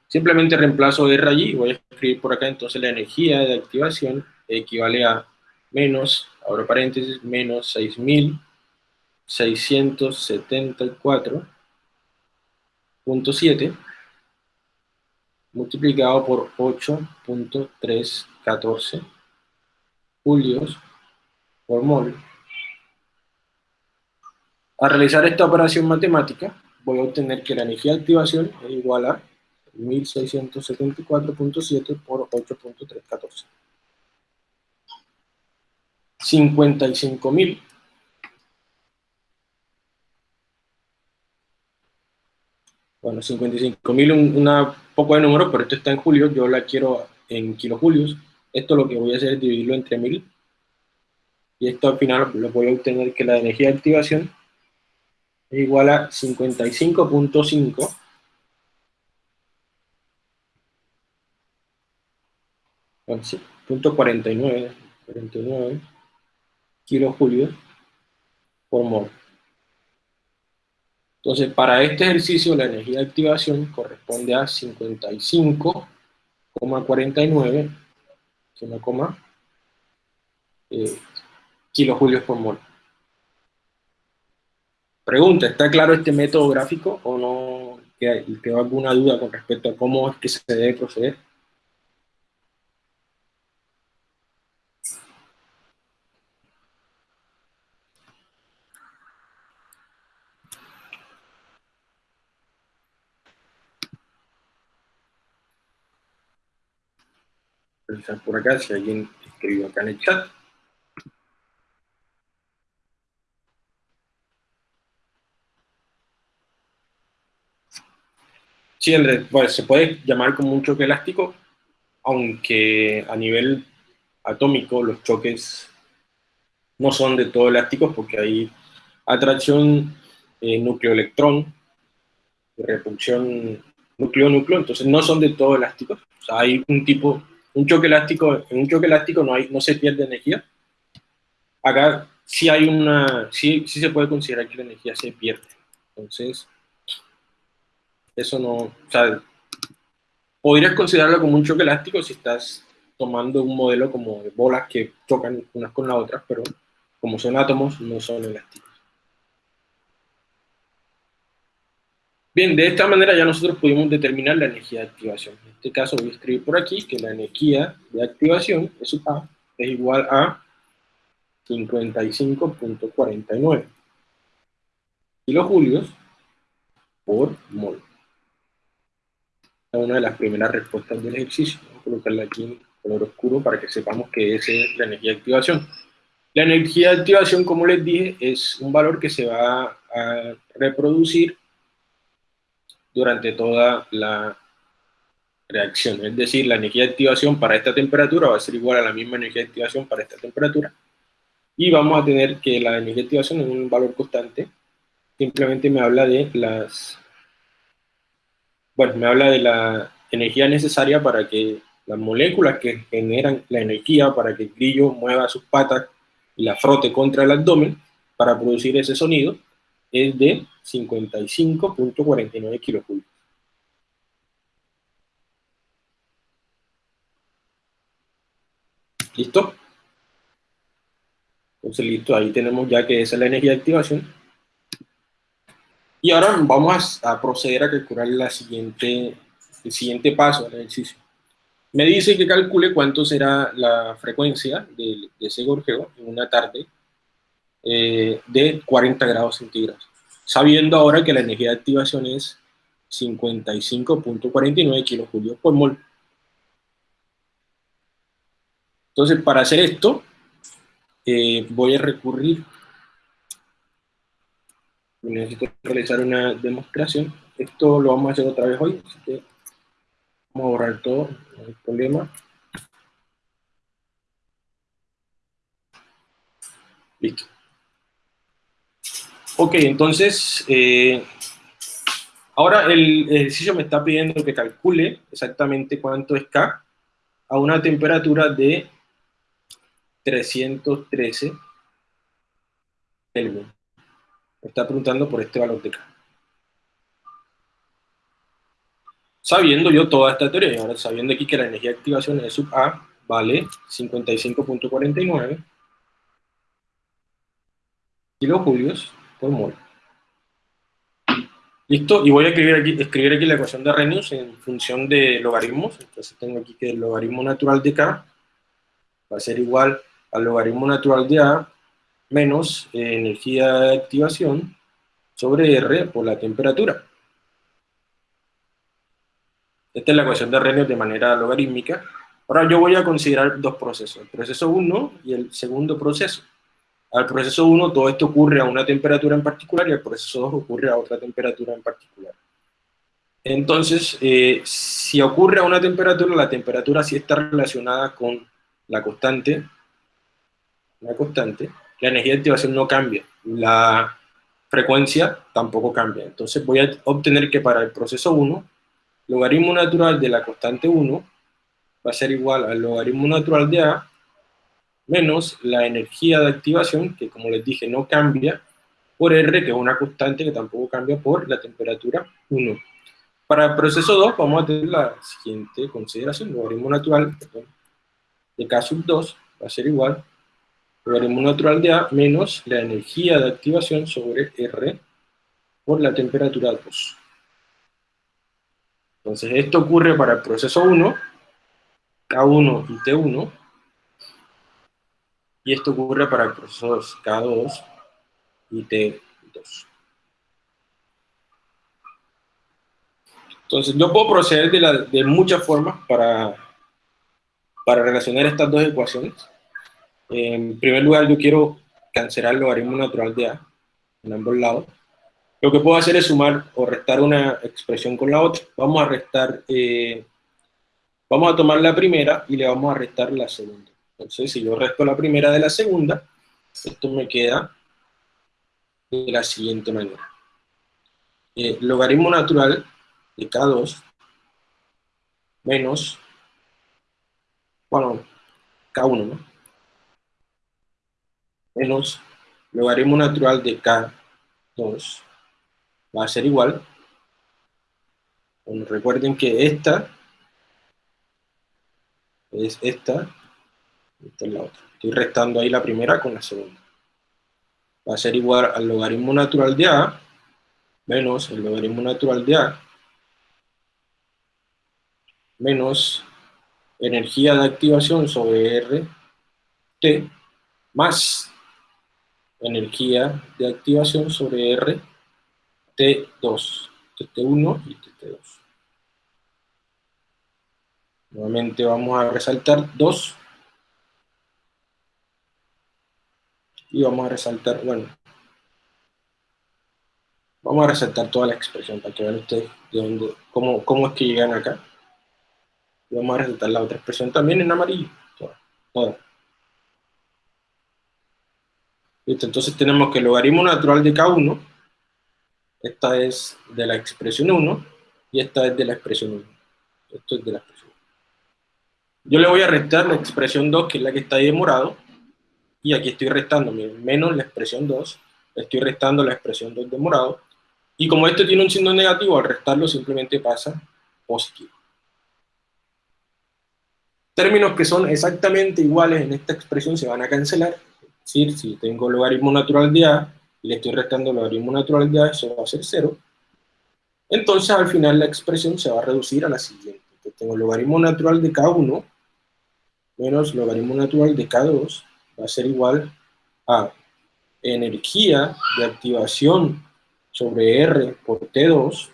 Simplemente reemplazo R allí voy a escribir por acá, entonces la energía de activación equivale a menos, ahora paréntesis, menos 6.674.7 multiplicado por 8.314 julios por mol. Al realizar esta operación matemática, voy a obtener que la energía de activación es igual a 1674.7 por 8.314. 55.000 Bueno, 55.000 un una poco de número, pero esto está en julio, yo la quiero en kilojulios. Esto lo que voy a hacer es dividirlo entre 1000. Y esto al final lo voy a obtener que la energía de activación es igual a 55.5 punto 49, 49 kilojulios por mol. Entonces, para este ejercicio, la energía de activación corresponde a 55,49 eh, kilojulios por mol. Pregunta, ¿está claro este método gráfico o no quedó alguna duda con respecto a cómo es que se debe proceder? Revisar por acá si alguien escribió acá en el chat. Sí, Andrés, pues se puede llamar como un choque elástico, aunque a nivel atómico los choques no son de todo elásticos porque hay atracción eh, núcleo-electrón, repulsión núcleo-núcleo, entonces no son de todo elásticos. Hay un tipo un choque elástico, en un choque elástico no, hay, no se pierde energía. Acá sí hay una, sí, sí se puede considerar que la energía se pierde. Entonces, eso no, o sea, podrías considerarlo como un choque elástico si estás tomando un modelo como de bolas que chocan unas con las otras, pero como son átomos, no son elásticos. Bien, de esta manera ya nosotros pudimos determinar la energía de activación. En este caso voy a escribir por aquí que la energía de activación, es A, es igual a 55.49 kilojulios por mol. Es una de las primeras respuestas del ejercicio. Voy a colocarla aquí en color oscuro para que sepamos que esa es la energía de activación. La energía de activación, como les dije, es un valor que se va a reproducir durante toda la reacción. Es decir, la energía de activación para esta temperatura va a ser igual a la misma energía de activación para esta temperatura. Y vamos a tener que la energía de activación es un valor constante. Simplemente me habla de las... Bueno, me habla de la energía necesaria para que las moléculas que generan la energía para que el grillo mueva sus patas y la frote contra el abdomen para producir ese sonido es de 55.49 kilojulios. ¿Listo? Entonces, listo, ahí tenemos ya que esa es la energía de activación. Y ahora vamos a, proceder a calcular la siguiente, el siguiente paso del ejercicio. Me dice que calcule cuánto será la frecuencia de, ese gorjeo en una tarde eh, de 40 grados centígrados sabiendo ahora que la energía de activación es 55.49 kilojulios por mol. Entonces, para hacer esto, eh, voy a recurrir, necesito realizar una demostración, esto lo vamos a hacer otra vez hoy, así que vamos a borrar todo, no hay problema. Listo. Ok, entonces, eh, ahora el ejercicio me está pidiendo que calcule exactamente cuánto es K a una temperatura de 313 Kelvin. Me está preguntando por este valor de K. Sabiendo yo toda esta teoría, sabiendo aquí que la energía de activación es sub A vale 55.49 kilojulios ¿Listo? Y voy a escribir aquí, escribir aquí la ecuación de Arrhenius en función de logaritmos. Entonces tengo aquí que el logaritmo natural de K va a ser igual al logaritmo natural de A menos eh, energía de activación sobre R por la temperatura. Esta es la ecuación de Arrhenius de manera logarítmica. Ahora yo voy a considerar dos procesos, el proceso 1 y el segundo proceso. Al proceso 1 todo esto ocurre a una temperatura en particular y al proceso 2 ocurre a otra temperatura en particular. Entonces, eh, si ocurre a una temperatura, la temperatura sí está relacionada con la constante, la constante, la energía de activación no cambia, la frecuencia tampoco cambia. Entonces voy a obtener que para el proceso 1, logaritmo natural de la constante 1 va a ser igual al logaritmo natural de A menos la energía de activación, que como les dije no cambia, por R, que es una constante que tampoco cambia por la temperatura 1. Para el proceso 2 vamos a tener la siguiente consideración, logaritmo natural de K sub 2 va a ser igual logaritmo natural de A menos la energía de activación sobre R por la temperatura 2. Entonces esto ocurre para el proceso 1, K1 y T1, y esto ocurre para el proceso K2 y T2. Entonces, yo puedo proceder de, muchas formas para, para relacionar estas dos ecuaciones. En primer lugar, yo quiero cancelar el logaritmo natural de A en ambos lados. Lo que puedo hacer es sumar o restar una expresión con la otra. Vamos a restar, eh, vamos a tomar la primera y le vamos a restar la segunda. Entonces, si yo resto la primera de la segunda, esto me queda de la siguiente manera. Eh, logaritmo natural de K2 menos bueno, K1, ¿no? Menos logaritmo natural de K2 va a ser igual. Bueno, recuerden que esta es esta, esta es la otra. Estoy restando ahí la primera con la segunda. Va a ser igual al logaritmo natural de A menos el logaritmo natural de A menos energía de activación sobre RT más energía de activación sobre R T2, T1 y T2. Nuevamente vamos a resaltar 2 y vamos a resaltar, bueno, vamos a resaltar toda la expresión para que vean ustedes de dónde, cómo, cómo es que llegan acá. Y vamos a resaltar la otra expresión también en amarillo, toda, entonces tenemos que el logaritmo natural de K1, esta es de la expresión 1, y esta es de la expresión 1. Esto es de la expresión 1. Yo le voy a restar la expresión 2, que es la que está ahí en morado, y aquí estoy restando, menos la expresión 2, estoy restando la expresión 2 de morado, y como esto tiene un signo negativo, al restarlo simplemente pasa positivo. Términos que son exactamente iguales en esta expresión se van a cancelar, es decir, si tengo logaritmo natural de A, y le estoy restando logaritmo natural de A, eso va a ser 0, entonces al final la expresión se va a reducir a la siguiente. Entonces tengo logaritmo natural de K1 menos logaritmo natural de K2 va a ser igual a energía de activación sobre R por T2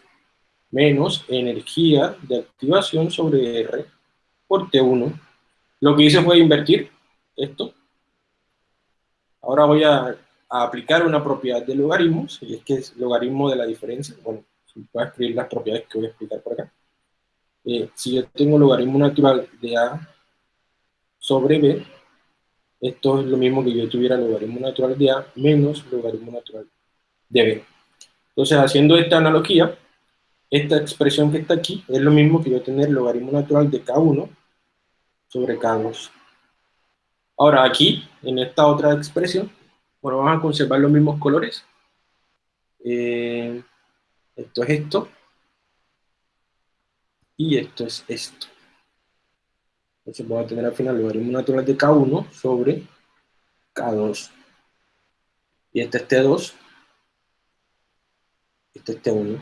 menos energía de activación sobre R por T1. Lo que hice fue invertir esto. Ahora voy a, aplicar una propiedad de logaritmos, y es que es logaritmo de la diferencia. Bueno, voy a escribir las propiedades que voy a explicar por acá. Eh, si yo tengo logaritmo natural de A sobre B, esto es lo mismo que yo tuviera logaritmo natural de A menos logaritmo natural de B. Entonces, haciendo esta analogía, esta expresión que está aquí es lo mismo que yo tener logaritmo natural de K1 sobre K2. Ahora aquí, en esta otra expresión, bueno, vamos a conservar los mismos colores. Eh, esto es esto. Y esto es esto. Entonces voy a tener al final logaritmo natural de K1 sobre K2. Y este es T2. Este es T1.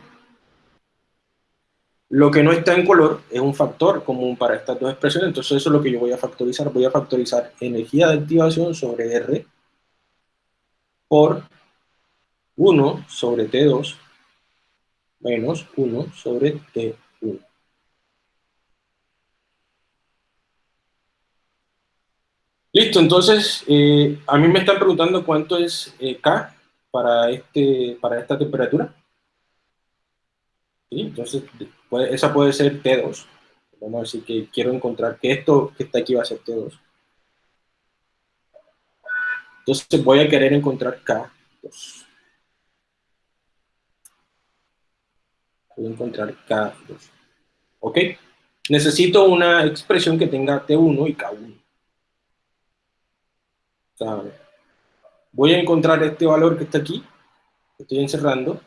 Lo que no está en color es un factor común para estas dos expresiones, entonces eso es lo que yo voy a factorizar. Voy a factorizar energía de activación sobre R por 1 sobre T2 menos 1 sobre T1. Listo, entonces eh, a mí me están preguntando cuánto es eh, K para, este, para esta temperatura. Entonces, esa puede ser T2. Vamos a decir que quiero encontrar que esto que está aquí va a ser T2. Entonces voy a querer encontrar K2. Voy a encontrar K2. ¿Ok? Necesito una expresión que tenga T1 y K1 voy a encontrar este valor que está aquí, que estoy encerrando,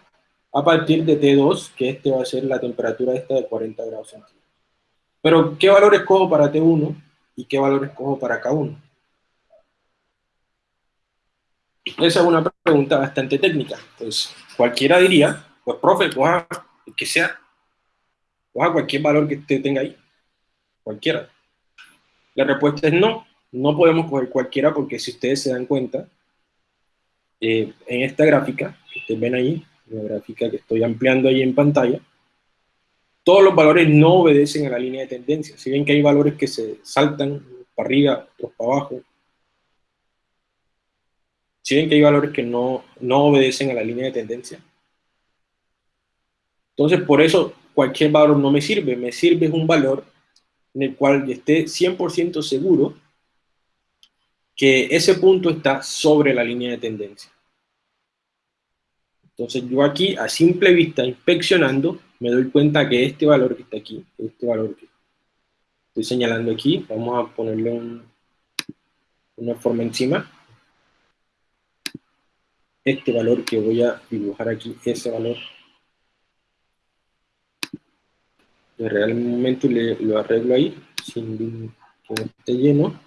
a partir de T2, que este va a ser la temperatura esta de 40 grados centígrados. Pero, ¿qué valor escojo para T1 y qué valor escojo para K1? Esa es una pregunta bastante técnica. Pues cualquiera diría, pues profe, coja el que sea, coja cualquier valor que usted tenga ahí, cualquiera. La respuesta es no. No podemos coger cualquiera porque si ustedes se dan cuenta, eh, en esta gráfica, que ustedes ven ahí, la gráfica que estoy ampliando ahí en pantalla, todos los valores no obedecen a la línea de tendencia. Si ven que hay valores que se saltan para arriba, otros para abajo. Si ven que hay valores que no, no obedecen a la línea de tendencia. Entonces, por eso cualquier valor no me sirve. Me sirve un valor en el cual esté 100% seguro que ese punto está sobre la línea de tendencia. Entonces yo aquí, a simple vista, inspeccionando, me doy cuenta que este valor que está aquí, este valor que estoy señalando aquí, vamos a ponerle una forma encima. Este valor que voy a dibujar aquí, ese valor. Realmente le, lo arreglo ahí, sin que esté lleno.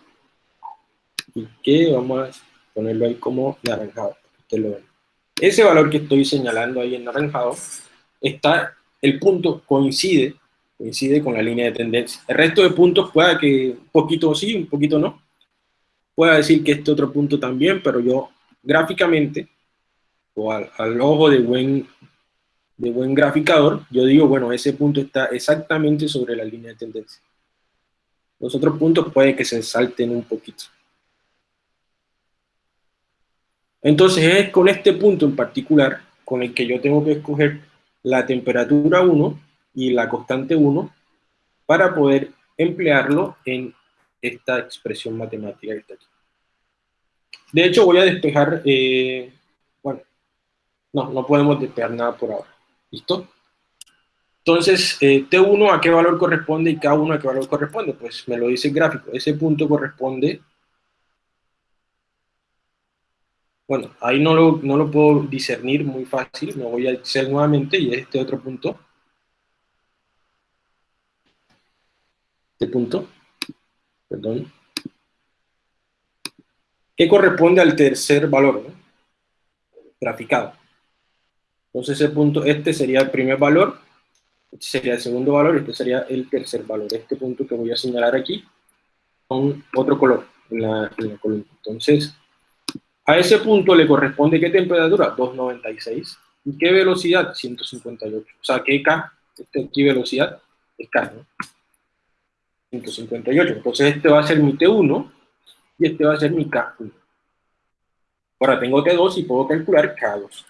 Y que vamos a ponerlo ahí como naranjado. Ese valor que estoy señalando ahí en naranjado, está, el punto coincide coincide con la línea de tendencia. El resto de puntos pueda que un poquito sí, un poquito no. Pueda decir que este otro punto también, pero yo gráficamente, o al, ojo de buen, de buen graficador, yo digo, bueno, ese punto está exactamente sobre la línea de tendencia. Los otros puntos puede que se salten un poquito. Entonces es con este punto en particular con el que yo tengo que escoger la temperatura 1 y la constante 1 para poder emplearlo en esta expresión matemática que está aquí. De hecho, voy a despejar, eh, bueno, no, no podemos despejar nada por ahora. ¿Listo? Entonces, eh, T1 a qué valor corresponde y K1 a qué valor corresponde. Pues me lo dice el gráfico. Ese punto corresponde... Bueno, ahí no lo, no lo puedo discernir muy fácil. Me voy a hacer nuevamente y este otro punto este punto, perdón, que corresponde al tercer valor, graficado. Entonces ese punto, este sería el primer valor, este sería el segundo valor, este sería el tercer valor. Este punto que voy a señalar aquí, con otro color. Entonces, a ese punto le corresponde ¿qué temperatura? 296. ¿Y qué velocidad? 158. O sea, ¿qué K? Este aquí velocidad es K, ¿no? 158. Entonces este va a ser mi T1 y este va a ser mi K1. Ahora tengo T2 y puedo calcular K2.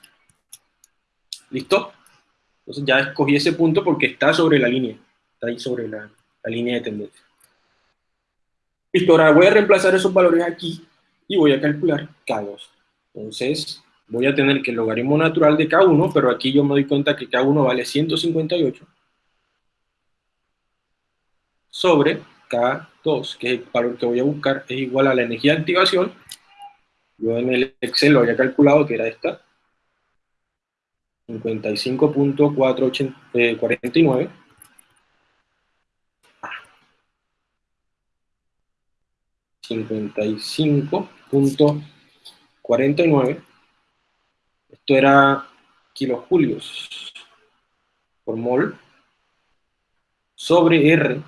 ¿Listo? Entonces ya escogí ese punto porque está sobre la línea. Está ahí sobre la, la línea de tendencia. Listo, ahora voy a reemplazar esos valores aquí y voy a calcular K2. Entonces voy a tener que el logaritmo natural de K1, pero aquí yo me doy cuenta que K1 vale 158 sobre K2, que es el valor que voy a buscar, es igual a la energía de activación. Yo en el Excel lo había calculado que era esta. 55.449. 55.49. Esto era kilojulios por mol sobre R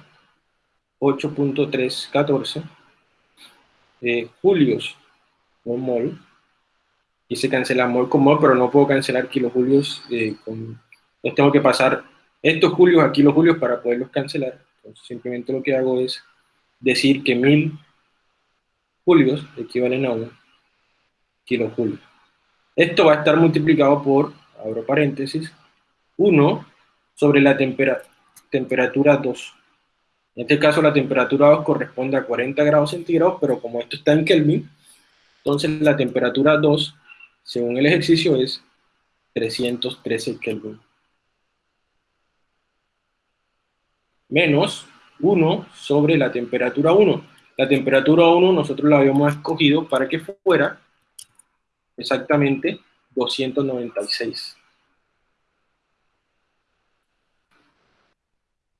8.314 eh, julios con mol y se cancela mol con mol, pero no puedo cancelar kilojulios eh, tengo que pasar estos julios a kilojulios para poderlos cancelar. Simplemente lo que hago es decir que 1000 equivalen a 1 kilojulio. Esto va a estar multiplicado por, abro paréntesis, 1 sobre la temperatura 2. En este caso la temperatura 2 corresponde a 40 grados centígrados, pero como esto está en Kelvin, entonces la temperatura 2, según el ejercicio, es 313 Kelvin. Menos 1 sobre la temperatura 1. La temperatura 1 nosotros la habíamos escogido para que fuera exactamente 296.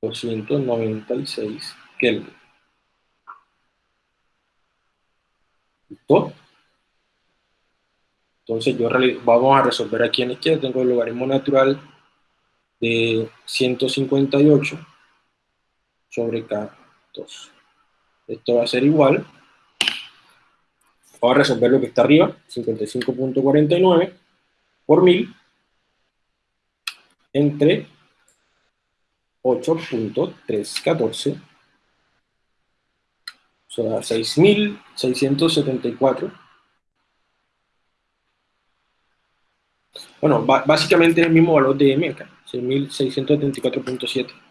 296 Kelvin. ¿Listo? Entonces yo vamos a resolver aquí en la izquierda, tengo el logaritmo natural de 158 sobre K2. Esto va a ser igual. Vamos a resolver lo que está arriba, 55.49 por 1000 entre 8.314, o sea, 6.674. Bueno, básicamente el mismo valor de M acá, 6.674.7.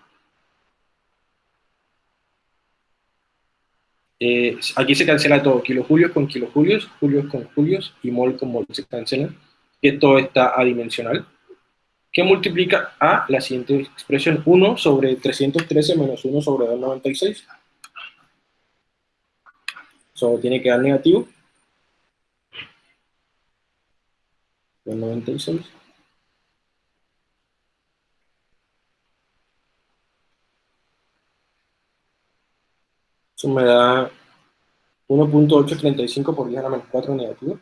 Eh, aquí se cancela todo, kilojulios con kilojulios, julios con julios y mol con mol se cancelan, que todo está adimensional, que multiplica a la siguiente expresión, 1 sobre 313 menos 1 sobre 296. Solo tiene que dar negativo. 296. Eso me da 1.835 por 10 a la menos 4 negativo.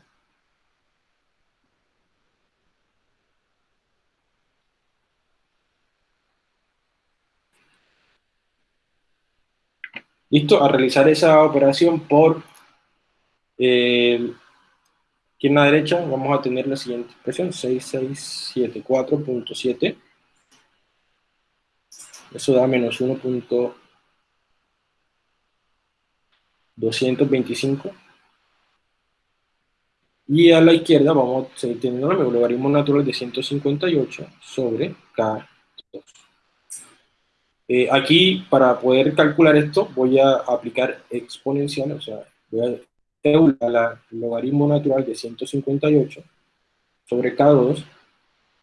Listo, a realizar esa operación por eh, aquí en la derecha vamos a tener la siguiente expresión, 6674.7. Eso da menos 1.225. Y a la izquierda vamos a seguir teniendo el logaritmo natural de 158 sobre K2. Eh, aquí, para poder calcular esto, voy a aplicar exponencial, o sea, voy a el logaritmo natural de 158 sobre K2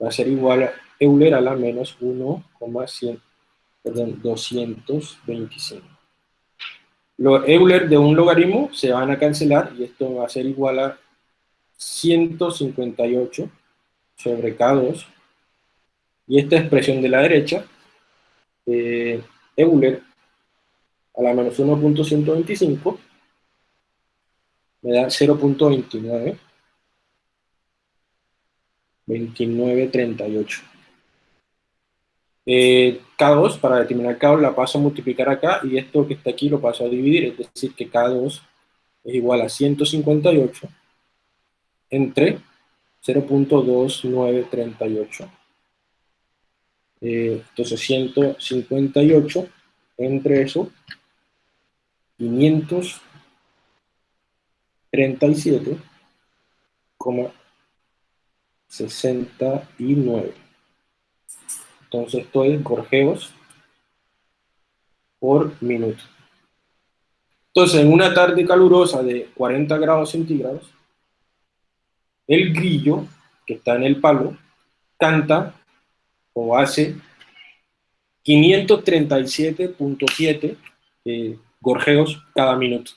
va a ser igual a Euler a la menos 1,100, perdón, 225. Los Euler de un logaritmo se van a cancelar y esto va a ser igual a 158 sobre K2 y esta expresión de la derecha eh, Euler a la menos 1.125 me da 0.29, 2938. Eh, K2, para determinar K2 la paso a multiplicar acá y esto que está aquí lo paso a dividir, es decir que K2 es igual a 158 entre 0.2938. Eh, entonces 158 entre eso, 500 37,69. Entonces esto es gorjeos por minuto. Entonces, en una tarde calurosa de 40 grados centígrados, el grillo que está en el palo canta o hace 537.7 eh, gorjeos cada minuto.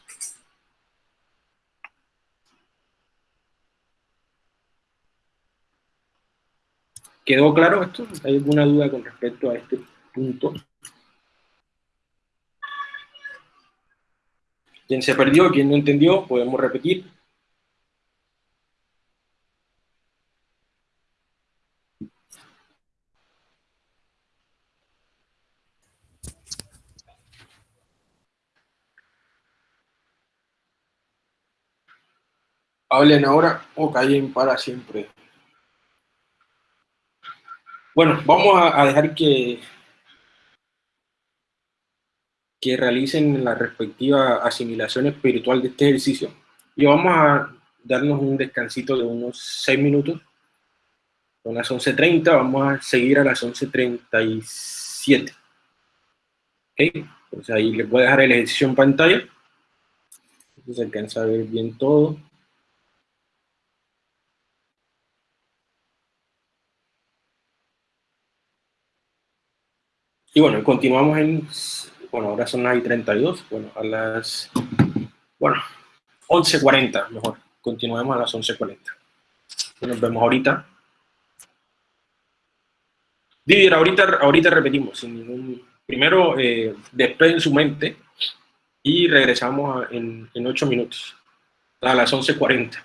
¿Quedó claro esto? ¿Hay alguna duda con respecto a este punto? ¿Quién se perdió? ¿Quién no entendió? Podemos repetir. Hablen ahora o callen para siempre. Bueno, vamos a, dejar que, que realicen la respectiva asimilación espiritual de este ejercicio y vamos a darnos un descansito de unos 6 minutos. Son las 11.30, vamos a seguir a las 11.37. ¿Ok? Entonces ahí les voy a dejar el ejercicio en pantalla. Se alcanza a ver bien todo. Y bueno, continuamos en, bueno, ahora son las 32, bueno, a las, bueno, 11.40, mejor, continuemos a las 11.40. Nos vemos ahorita. Didier, ahorita, ahorita repetimos, primero eh, en su mente y regresamos en, en 8 minutos, a las 11.40.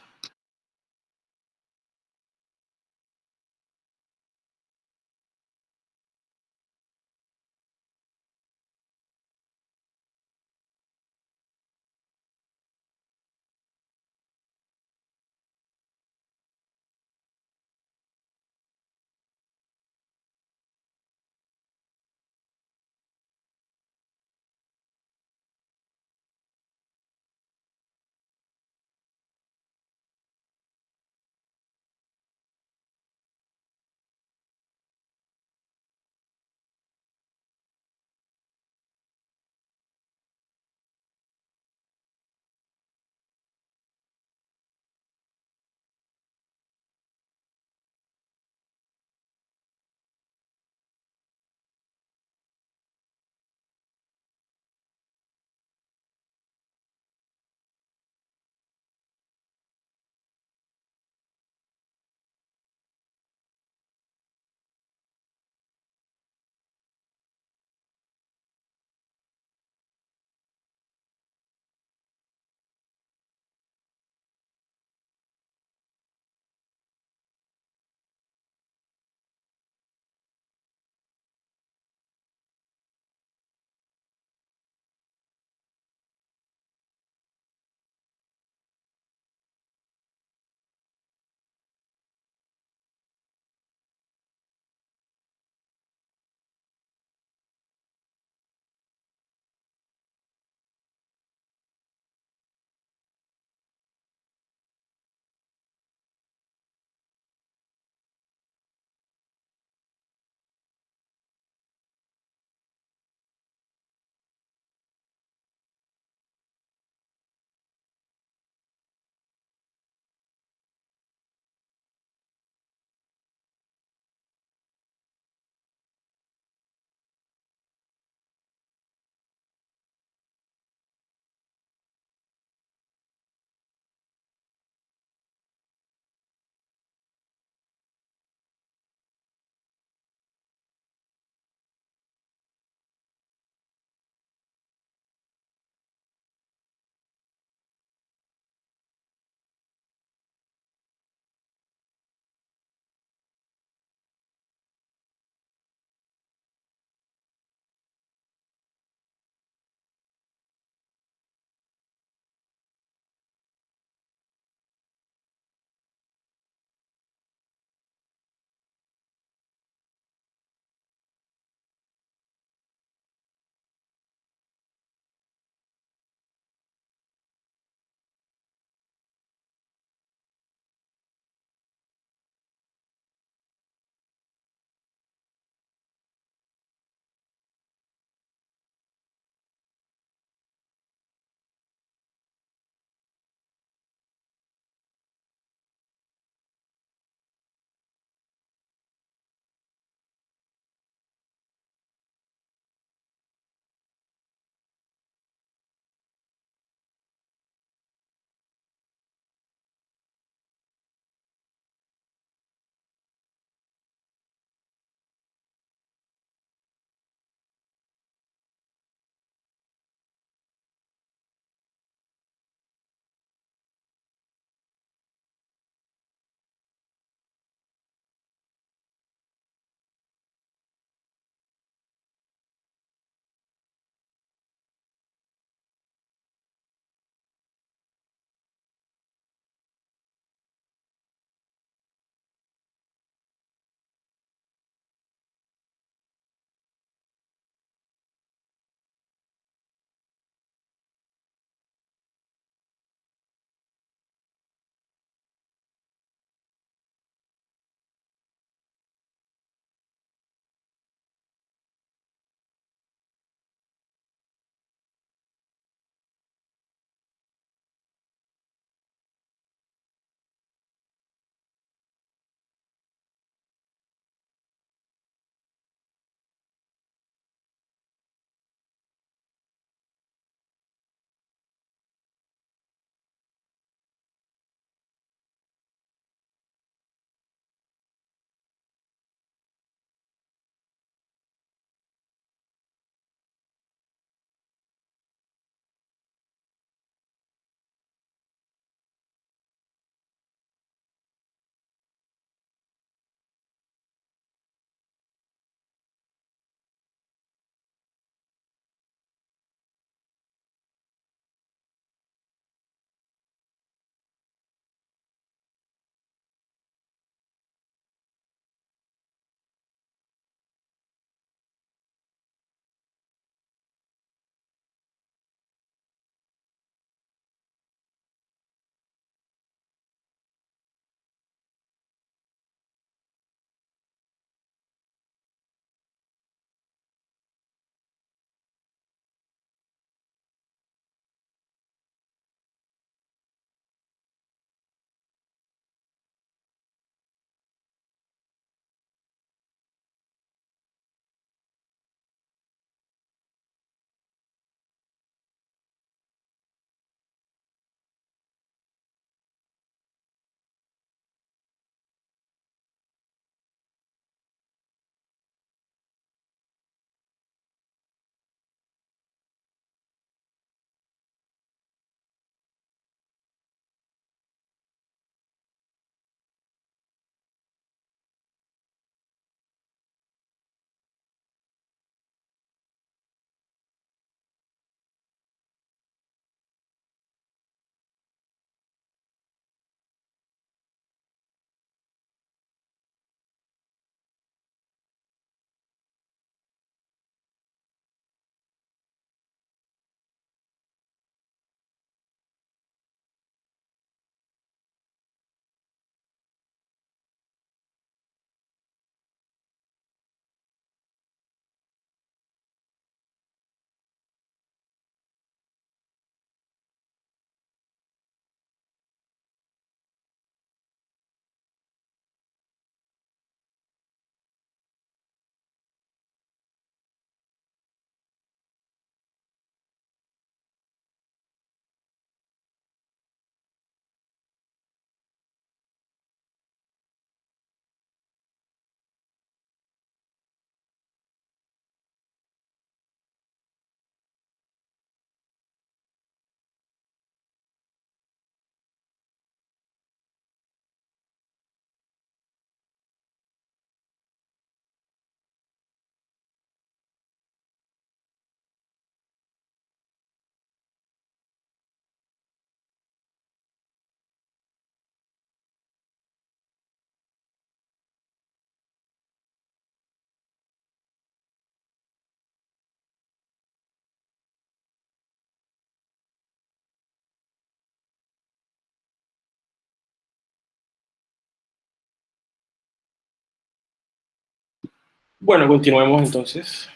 Bueno, continuemos entonces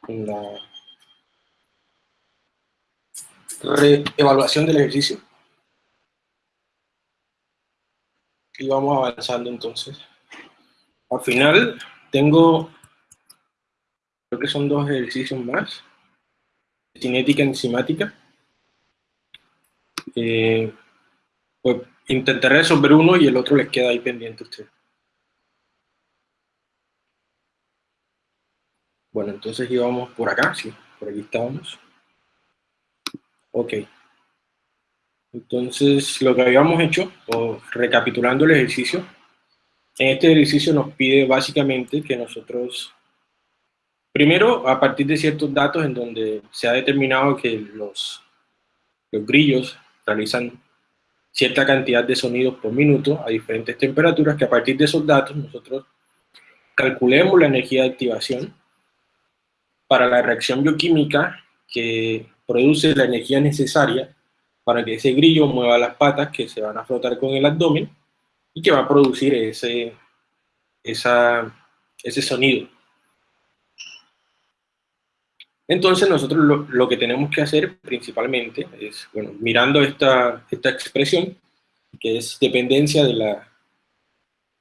con la reevaluación del ejercicio. Y vamos avanzando entonces. Al final tengo, creo que son dos ejercicios más. Cinética enzimática. Eh, pues intentaré resolver uno y el otro les queda ahí pendiente a ustedes. Bueno, entonces íbamos por acá, sí, por aquí estábamos. Ok. Entonces, lo que habíamos hecho, o recapitulando el ejercicio, en este ejercicio nos pide básicamente que nosotros, primero, a partir de ciertos datos en donde se ha determinado que los, los grillos realizan cierta cantidad de sonidos por minuto a diferentes temperaturas, que a partir de esos datos nosotros calculemos la energía de activación para la reacción bioquímica que produce la energía necesaria para que ese grillo mueva las patas que se van a flotar con el abdomen y que va a producir ese, esa, ese sonido. Entonces nosotros lo, que tenemos que hacer principalmente es, bueno, mirando esta, esta expresión, que es dependencia de la,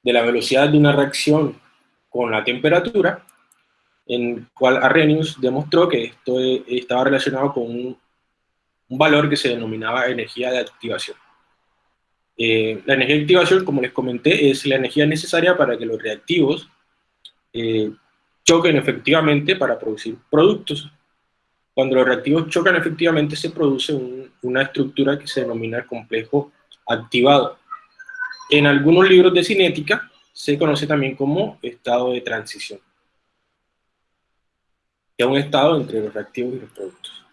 de la velocidad de una reacción con la temperatura, en cual Arrhenius demostró que esto estaba relacionado con un, valor que se denominaba energía de activación. Eh, la energía de activación, como les comenté, es la energía necesaria para que los reactivos eh, choquen efectivamente para producir productos. Cuando los reactivos chocan efectivamente se produce una estructura que se denomina complejo activado. En algunos libros de cinética se conoce también como estado de transición. Que es un estado entre los reactivos y los productos.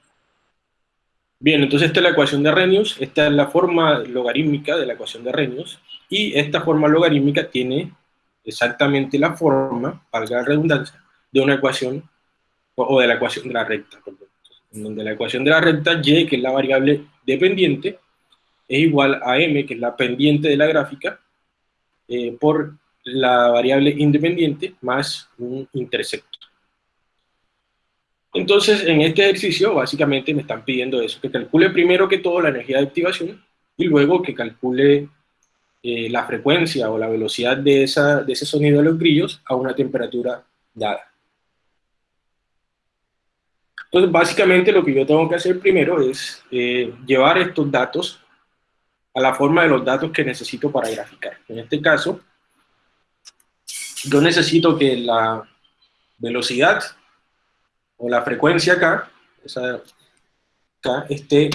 Bien, entonces esta es la ecuación de Arrhenius, esta es la forma logarítmica de la ecuación de Arrhenius, y esta forma logarítmica tiene exactamente la forma, valga la redundancia, de una ecuación, o de la ecuación de la recta, en donde la ecuación de la recta y, que es la variable dependiente, es igual a m, que es la pendiente de la gráfica, eh, por la variable independiente más un intersecto. Entonces, en este ejercicio, básicamente me están pidiendo eso, que calcule primero que todo la energía de activación y luego que calcule eh, la frecuencia o la velocidad de, ese sonido de los grillos a una temperatura dada. Entonces, básicamente lo que yo tengo que hacer primero es eh, llevar estos datos a la forma de los datos que necesito para graficar. En este caso, yo necesito que la velocidad o la frecuencia acá, esa acá esté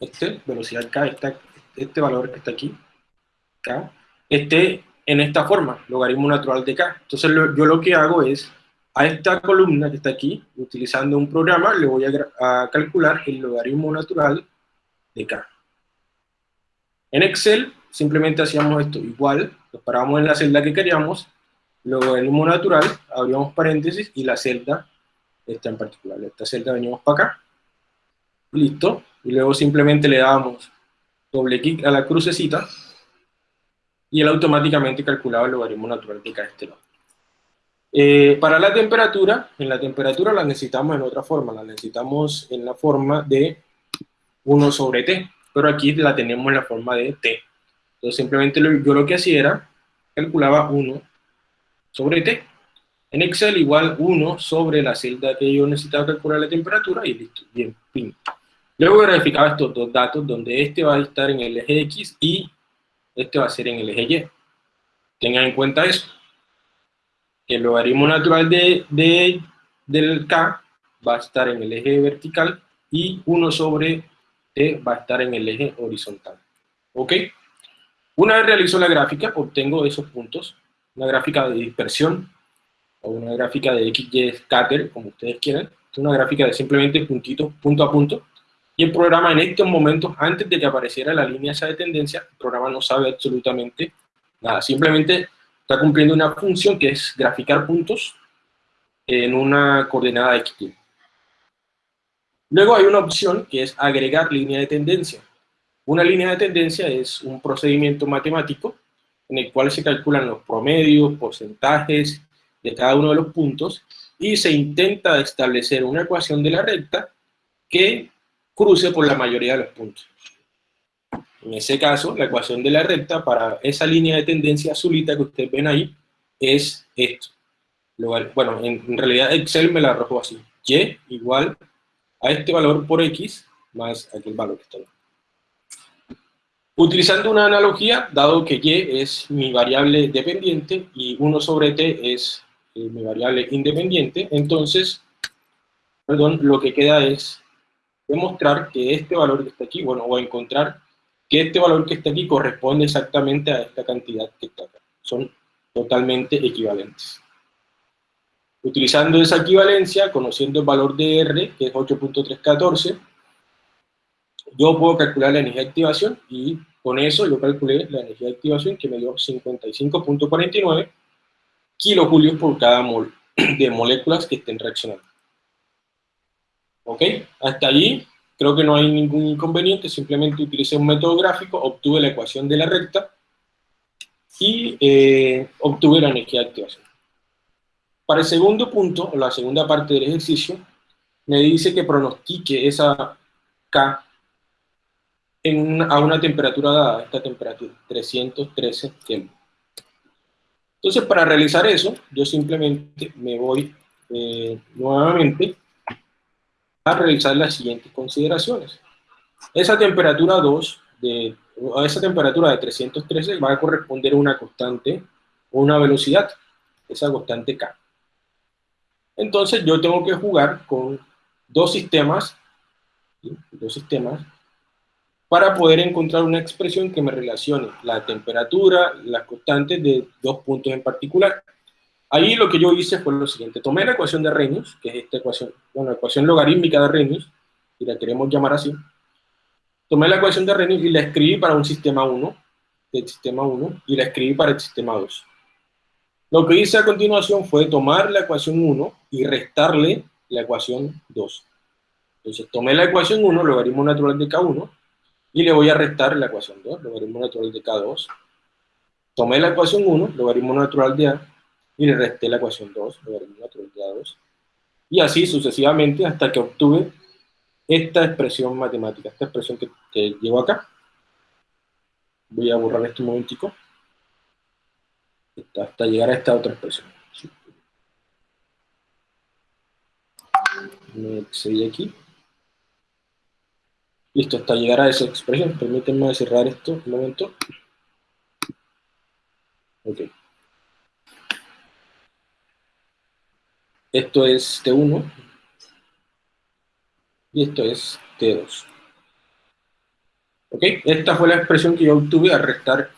este, velocidad K, este valor que está aquí, K, esté en esta forma, logaritmo natural de K. Entonces yo lo que hago es, a esta columna que está aquí, utilizando un programa, le voy a, calcular el logaritmo natural de K. En Excel simplemente hacíamos esto, igual, lo parábamos en la celda que queríamos, logaritmo natural, abríamos paréntesis y la celda, esta en particular, esta celda venimos para acá, listo, y luego simplemente le damos doble clic a la crucecita, y él automáticamente calculaba el logaritmo natural de cada este lado. Eh, para la temperatura, en la temperatura la necesitamos en otra forma, la necesitamos en la forma de 1 sobre t, pero aquí la tenemos en la forma de t. Entonces simplemente yo lo que hacía era, calculaba 1 sobre t. En Excel igual 1 sobre la celda que yo necesitaba calcular la temperatura y listo, bien, fin. Luego verificaba estos dos datos donde este va a estar en el eje X y este va a ser en el eje Y. Tengan en cuenta eso. El logaritmo natural de, del K va a estar en el eje vertical y 1 sobre T va a estar en el eje horizontal. ¿Ok? Una vez realizo la gráfica, obtengo esos puntos, una gráfica de dispersión o una gráfica de XY scatter, como ustedes quieran. Es una gráfica de simplemente puntitos, punto a punto, y el programa en estos momentos, antes de que apareciera la línea esa de tendencia, el programa no sabe absolutamente nada. Simplemente está cumpliendo una función que es graficar puntos en una coordenada X. Luego hay una opción que es agregar línea de tendencia. Una línea de tendencia es un procedimiento matemático en el cual se calculan los promedios, porcentajes de cada uno de los puntos, y se intenta establecer una ecuación de la recta que cruce por la mayoría de los puntos. En ese caso, la ecuación de la recta para esa línea de tendencia azulita que ustedes ven ahí es esto. Bueno, en, realidad Excel me la arrojó así. Y igual a este valor por X más aquel valor que está. Utilizando una analogía, dado que Y es mi variable dependiente y 1 sobre T es eh, mi variable independiente, entonces, perdón, lo que queda es demostrar que este valor que está aquí, bueno, o encontrar que este valor que está aquí corresponde exactamente a esta cantidad que está acá. Son totalmente equivalentes. Utilizando esa equivalencia, conociendo el valor de R, que es 8.314, yo puedo calcular la energía de activación y con eso yo calculé la energía de activación que me dio 55.49 kilojulios por cada mol <clears throat> de moléculas que estén reaccionando. ¿Ok? Hasta allí creo que no hay ningún inconveniente, simplemente utilicé un método gráfico, obtuve la ecuación de la recta y eh, obtuve la energía de activación. Para el segundo punto, o la segunda parte del ejercicio, me dice que pronostique esa K a una temperatura dada, esta temperatura, 313 Kelvin. Entonces, para realizar eso, yo simplemente me voy eh, nuevamente a realizar las siguientes consideraciones. Esa temperatura 2, de, a esa temperatura de 313 va a corresponder a una constante o una velocidad, esa constante K. Entonces yo tengo que jugar con dos sistemas, dos sistemas, para poder encontrar una expresión que me relacione la temperatura, las constantes de dos puntos en particular. Ahí lo que yo hice fue lo siguiente, tomé la ecuación de Arrhenius, que es esta ecuación, bueno, la ecuación logarítmica de Arrhenius, y la queremos llamar así, tomé la ecuación de Arrhenius y la escribí para un sistema 1, del sistema 1, y la escribí para el sistema 2. Lo que hice a continuación fue tomar la ecuación 1 y restarle la ecuación 2. Entonces tomé la ecuación 1, logaritmo natural de K1, y le voy a restar la ecuación 2, logaritmo natural de K2. Tomé la ecuación 1, logaritmo natural de A, y le resté la ecuación 2, logaritmo natural de A2, y así sucesivamente hasta que obtuve esta expresión matemática, esta expresión que, que llevo acá. Voy a borrar esto un momentico, hasta llegar a esta otra expresión. Me excedí aquí. Listo, hasta llegar a esa expresión. Permítanme cerrar esto un momento. Ok. Esto es T1 y esto es T2. ¿Ok? Esta fue la expresión que yo obtuve al restar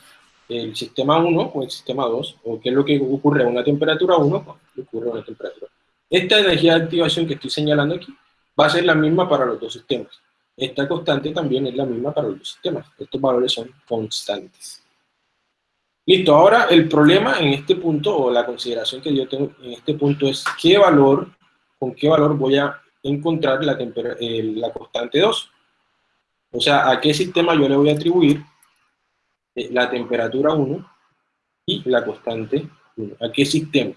el sistema 1 o el sistema 2, o qué es lo que ocurre a una temperatura 1, pues, ocurre a una temperatura. Esta energía de activación que estoy señalando aquí va a ser la misma para los dos sistemas. Esta constante también es la misma para los sistemas. Estos valores son constantes. Listo, ahora el problema en este punto, o la consideración que yo tengo en este punto es qué valor, con qué valor voy a encontrar la, la constante 2. O sea, a qué sistema yo le voy a atribuir eh, la temperatura 1 y la constante 1. ¿A qué sistema?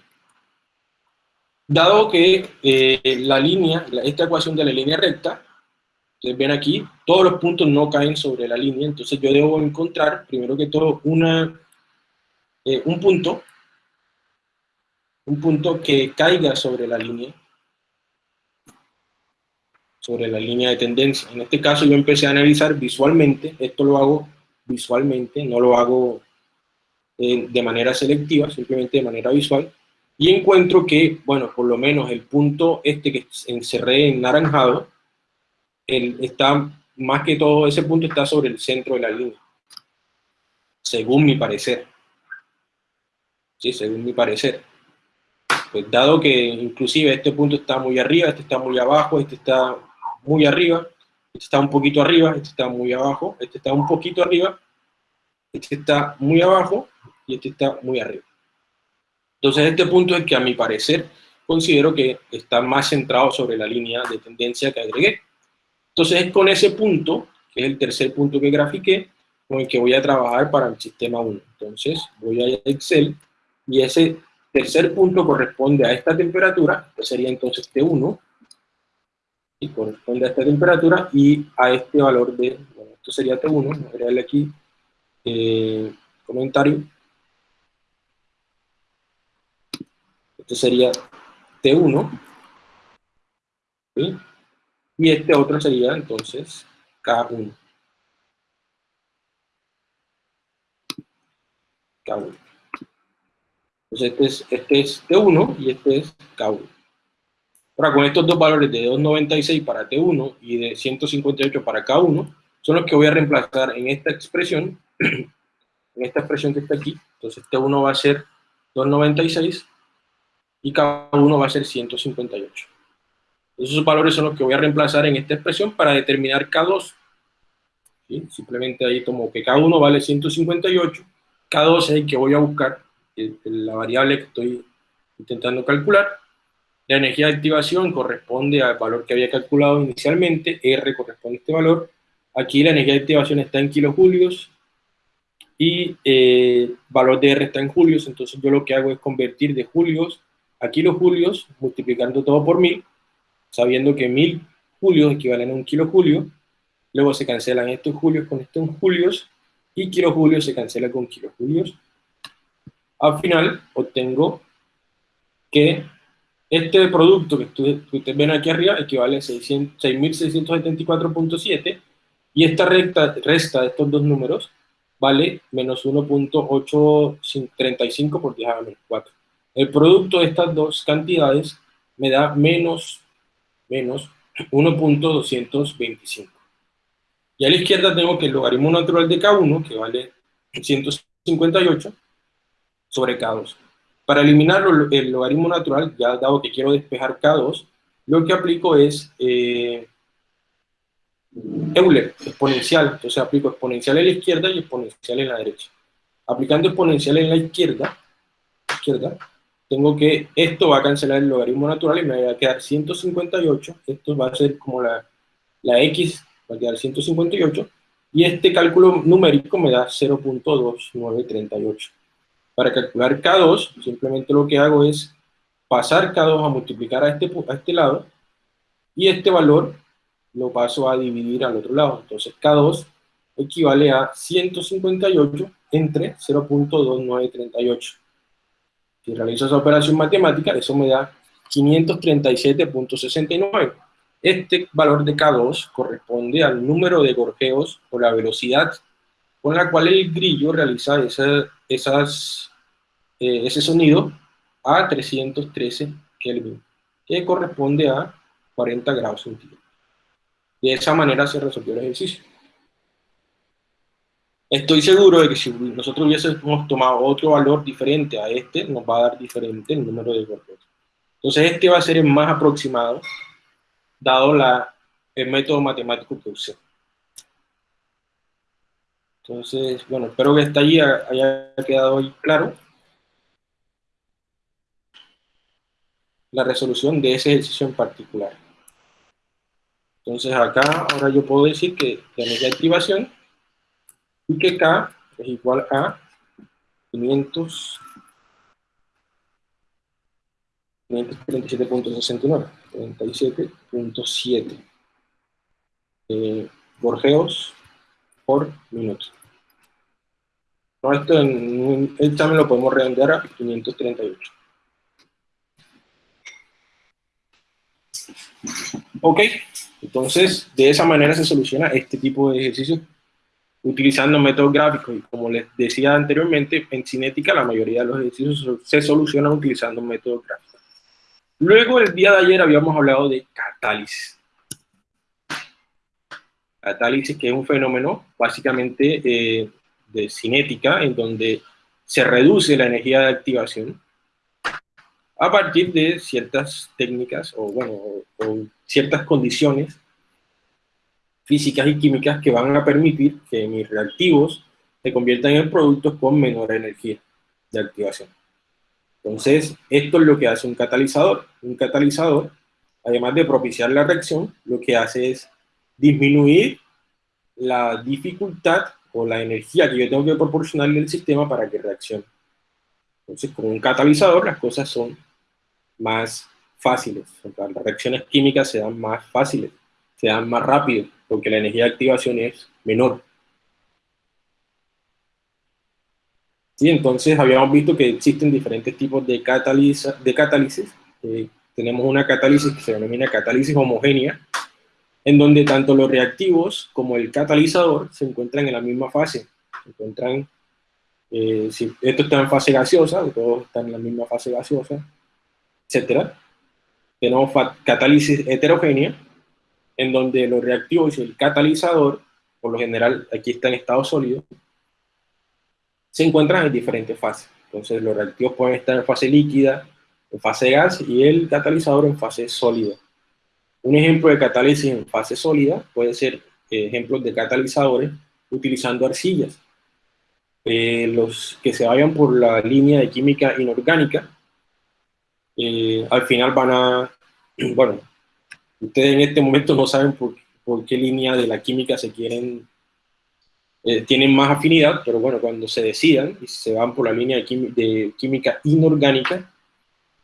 Dado que eh, la línea, esta ecuación de la línea recta, ustedes ven aquí, todos los puntos no caen sobre la línea, entonces yo debo encontrar, primero que todo, una eh, un punto, un punto que caiga sobre la línea, sobre la línea de tendencia. En este caso yo empecé a analizar visualmente, esto lo hago visualmente, no lo hago eh, de manera selectiva, simplemente de manera visual, y encuentro que, bueno, por lo menos el punto este que encerré en naranjado, está, más que todo, ese punto está sobre el centro de la línea, según mi parecer según mi parecer. Pues dado que inclusive este punto está muy arriba, este está muy abajo, este está muy arriba, este está un poquito arriba, este está muy abajo, este está un poquito arriba, este está muy abajo y este está muy arriba. Entonces este punto es que a mi parecer considero que está más centrado sobre la línea de tendencia que agregué. Entonces es con ese punto, que es el tercer punto que grafiqué, con el que voy a trabajar para el sistema 1. Entonces, voy a Excel y ese tercer punto corresponde a esta temperatura, que sería entonces T1, y corresponde a esta temperatura y a este valor de, bueno, esto sería T1, voy a darle aquí eh, comentario. Esto sería T1, y este otro sería entonces K1. K1. Entonces este es, este es T1 y este es K1. Ahora con estos dos valores de 296 para T1 y de 158 para K1, son los que voy a reemplazar en esta expresión, <clears throat> en esta expresión que está aquí. Entonces T1 va a ser 296 y K1 va a ser 158. Esos valores son los que voy a reemplazar en esta expresión para determinar K2. Simplemente ahí tomo que K1 vale 158, K2 es el que voy a buscar, la variable que estoy intentando calcular. La energía de activación corresponde al valor que había calculado inicialmente, R corresponde a este valor. Aquí la energía de activación está en kilojulios y eh, valor de R está en julios, entonces yo lo que hago es convertir de julios a kilojulios, multiplicando todo por 1000, sabiendo que 1000 julios equivalen a un kilojulio, luego se cancelan estos julios con estos julios, y kilojulios se cancela con kilojulios. Al final obtengo que este producto que ustedes, ven aquí arriba equivale a 6.674.7 y esta recta, resta de estos dos números vale menos 1.835 por 10 a menos 4. El producto de estas dos cantidades me da menos, menos 1.225. Y a la izquierda tengo que el logaritmo natural de K1, que vale 158, sobre K2. Para eliminar el logaritmo natural, ya dado que quiero despejar K2, lo que aplico es eh, Euler, exponencial. Entonces aplico exponencial en la izquierda y exponencial en la derecha. Aplicando exponencial en la izquierda, izquierda tengo que, esto va a cancelar el logaritmo natural y me va a quedar 158, esto va a ser como la, la x, va a quedar 158, y este cálculo numérico me da 0.2938. Para calcular K2, simplemente lo que hago es pasar K2 a multiplicar a este, a este lado, y este valor lo paso a dividir al otro lado. Entonces K2 equivale a 158 entre 0.2938. Si realizo esa operación matemática, eso me da 537.69. Este valor de K2 corresponde al número de gorjeos o la velocidad con la cual el grillo realiza esas, eh, ese sonido a 313 Kelvin, que corresponde a 40 grados centígrados. De esa manera se resolvió el ejercicio. Estoy seguro de que si nosotros hubiésemos tomado otro valor diferente a este, nos va a dar diferente el número de golpes. Entonces este va a ser el más aproximado, dado la, el método matemático que usé. Entonces, bueno, espero que hasta allí haya quedado claro la resolución de ese ejercicio en particular. Entonces acá ahora yo puedo decir que la de activación y que K es igual a 500 537.69 37.7 eh, gorjeos por minuto. No, esto en un examen lo podemos redondear a 538. Ok, entonces de esa manera se soluciona este tipo de ejercicios utilizando métodos gráficos. Y como les decía anteriormente, en cinética la mayoría de los ejercicios se solucionan utilizando métodos gráficos. Luego, el día de ayer habíamos hablado de catálisis. Catálisis, que es un fenómeno básicamente eh, de cinética, en donde se reduce la energía de activación a partir de ciertas técnicas o, bueno, o ciertas condiciones físicas y químicas que van a permitir que mis reactivos se conviertan en productos con menor energía de activación. Entonces, esto es lo que hace un catalizador. Un catalizador, además de propiciar la reacción, lo que hace es disminuir la dificultad o la energía que yo tengo que proporcionarle al sistema para que reaccione. Entonces, con un catalizador las cosas son más fáciles, las reacciones químicas se dan más fáciles, se dan más rápido, porque la energía de activación es menor. Sí, entonces habíamos visto que existen diferentes tipos de, de catálisis. Eh, tenemos una catálisis que se denomina catálisis homogénea, en donde tanto los reactivos como el catalizador se encuentran en la misma fase. Se encuentran, eh, si esto está en fase gaseosa, todos están en la misma fase gaseosa, etc. Tenemos catálisis heterogénea, en donde los reactivos y el catalizador, por lo general aquí está en estado sólido, se encuentran en diferentes fases. Entonces los reactivos pueden estar en fase líquida, en fase gas y el catalizador en fase sólida. Un ejemplo de catálisis en fase sólida puede ser eh, ejemplos de catalizadores utilizando arcillas. Eh, los que se vayan por la línea de química inorgánica, eh, al final van a, <clears throat> bueno, ustedes en este momento no saben por, qué línea de la química se quieren, tienen más afinidad, pero bueno, cuando se decidan y se van por la línea de, química inorgánica,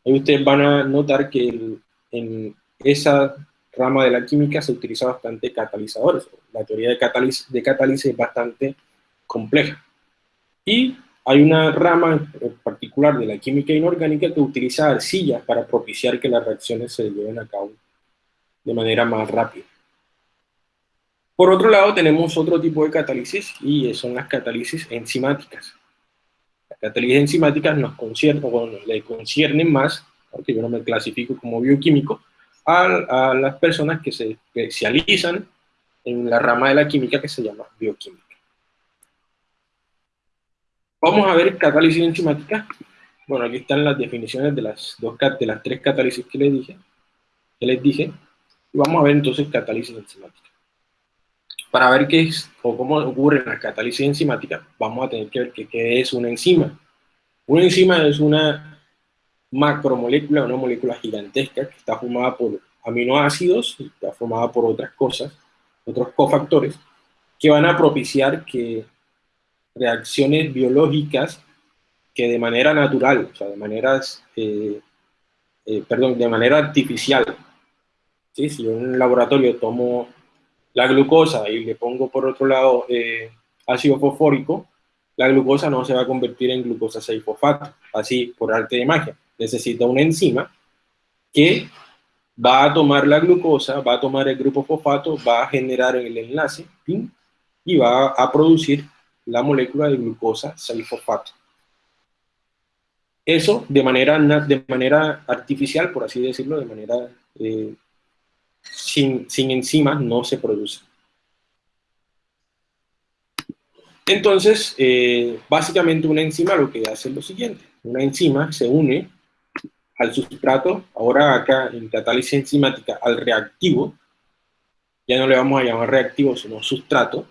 ahí ustedes van a notar que en esa rama de la química se utiliza bastante catalizadores. La teoría de catálisis, de catálisis es bastante compleja. Y hay una rama en particular de la química inorgánica que utiliza arcillas para propiciar que las reacciones se lleven a cabo de manera más rápida. Por otro lado, tenemos otro tipo de catálisis y son las catálisis enzimáticas. Las catálisis enzimáticas nos conciernen, bueno, le conciernen más, aunque yo no me clasifico como bioquímico, a, las personas que se especializan en la rama de la química que se llama bioquímica. Vamos a ver catálisis enzimática. Bueno, aquí están las definiciones de las, dos, de las tres catálisis que les dije. Que les dije. Y vamos a ver entonces catálisis enzimática. Para ver qué es o cómo ocurre la catálisis enzimática, vamos a tener que ver qué es una enzima. Una enzima es una macromolécula, una molécula gigantesca que está formada por aminoácidos y está formada por otras cosas, otros cofactores, que van a propiciar que reacciones biológicas que de manera natural, o sea, de maneras, eh, eh, perdón, de manera artificial, ¿sí? si yo en un laboratorio tomo la glucosa y le pongo por otro lado eh, ácido fosfórico, la glucosa no se va a convertir en glucosa 6-fosfato, así por arte de magia necesita una enzima que va a tomar la glucosa, va a tomar el grupo fosfato, va a generar el enlace y va a producir la molécula de glucosa 6-fosfato. Eso de manera, de manera artificial, por así decirlo, de manera eh, sin, sin enzimas, no se produce. Entonces, eh, básicamente una enzima lo que hace es lo siguiente. Una enzima se une al sustrato, ahora acá en catálisis enzimática, al reactivo, ya no le vamos a llamar reactivo, sino sustrato,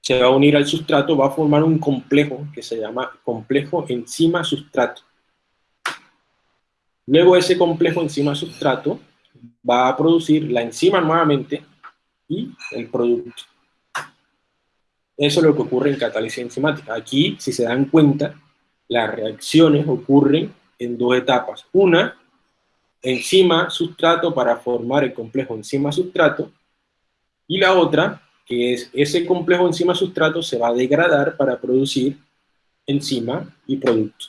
se va a unir al sustrato, va a formar un complejo que se llama complejo enzima-sustrato. Luego ese complejo enzima-sustrato va a producir la enzima nuevamente y el producto. Eso es lo que ocurre en catálisis enzimática. Aquí, si se dan cuenta, las reacciones ocurren en dos etapas. Una, enzima-sustrato para formar el complejo enzima-sustrato, y la otra, que es ese complejo enzima-sustrato se va a degradar para producir enzima y producto.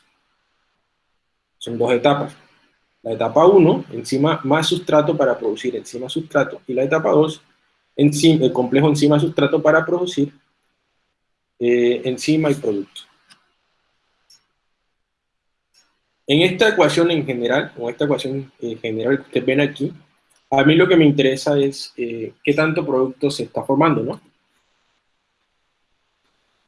Son dos etapas. La etapa 1, enzima más sustrato para producir enzima-sustrato, y la etapa 2, el complejo enzima-sustrato para producir eh, enzima y producto. En esta ecuación en general, o esta ecuación en general que ustedes ven aquí, a mí lo que me interesa es eh, qué tanto producto se está formando, ¿no?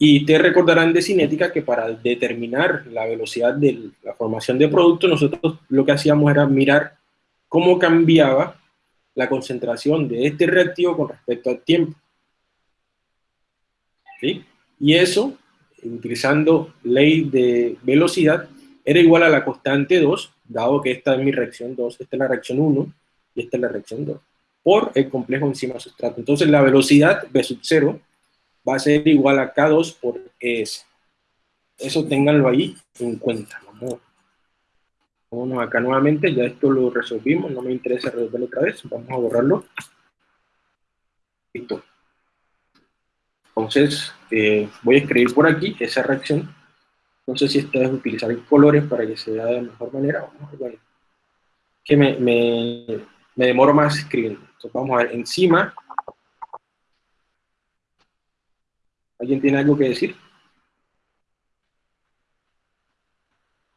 Y te recordarán de cinética que para determinar la velocidad de la formación de producto, nosotros lo que hacíamos era mirar cómo cambiaba la concentración de este reactivo con respecto al tiempo. ¿Sí? Y eso, utilizando ley de velocidad, era igual a la constante 2, dado que esta es mi reacción 2, esta es la reacción 1 y esta es la reacción 2, por el complejo enzima-sustrato. Entonces la velocidad B sub 0 va a ser igual a K2 por ES. Eso ténganlo ahí en cuenta. Vamos, vámonos acá nuevamente, ya esto lo resolvimos, no me interesa resolverlo otra vez, vamos a borrarlo. Listo. Entonces, eh, voy a escribir por aquí esa reacción. No sé si esta es utilizar colores para que se vea de mejor manera. Bueno, que me, me, me demoro más escribiendo. Entonces, vamos a ver, encima. ¿Alguien tiene algo que decir?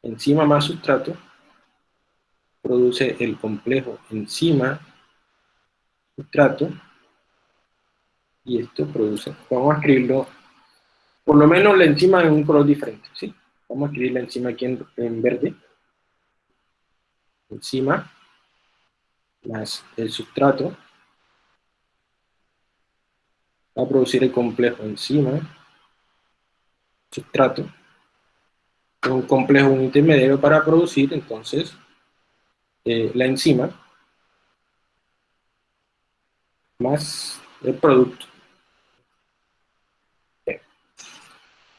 Enzima más sustrato produce el complejo enzima sustrato y esto produce, vamos a escribirlo, por lo menos la enzima en un color diferente, ¿sí? Vamos a escribir la enzima aquí en, verde. Enzima más el sustrato va a producir el complejo enzima sustrato un complejo un intermediario para producir entonces eh, la enzima más el producto.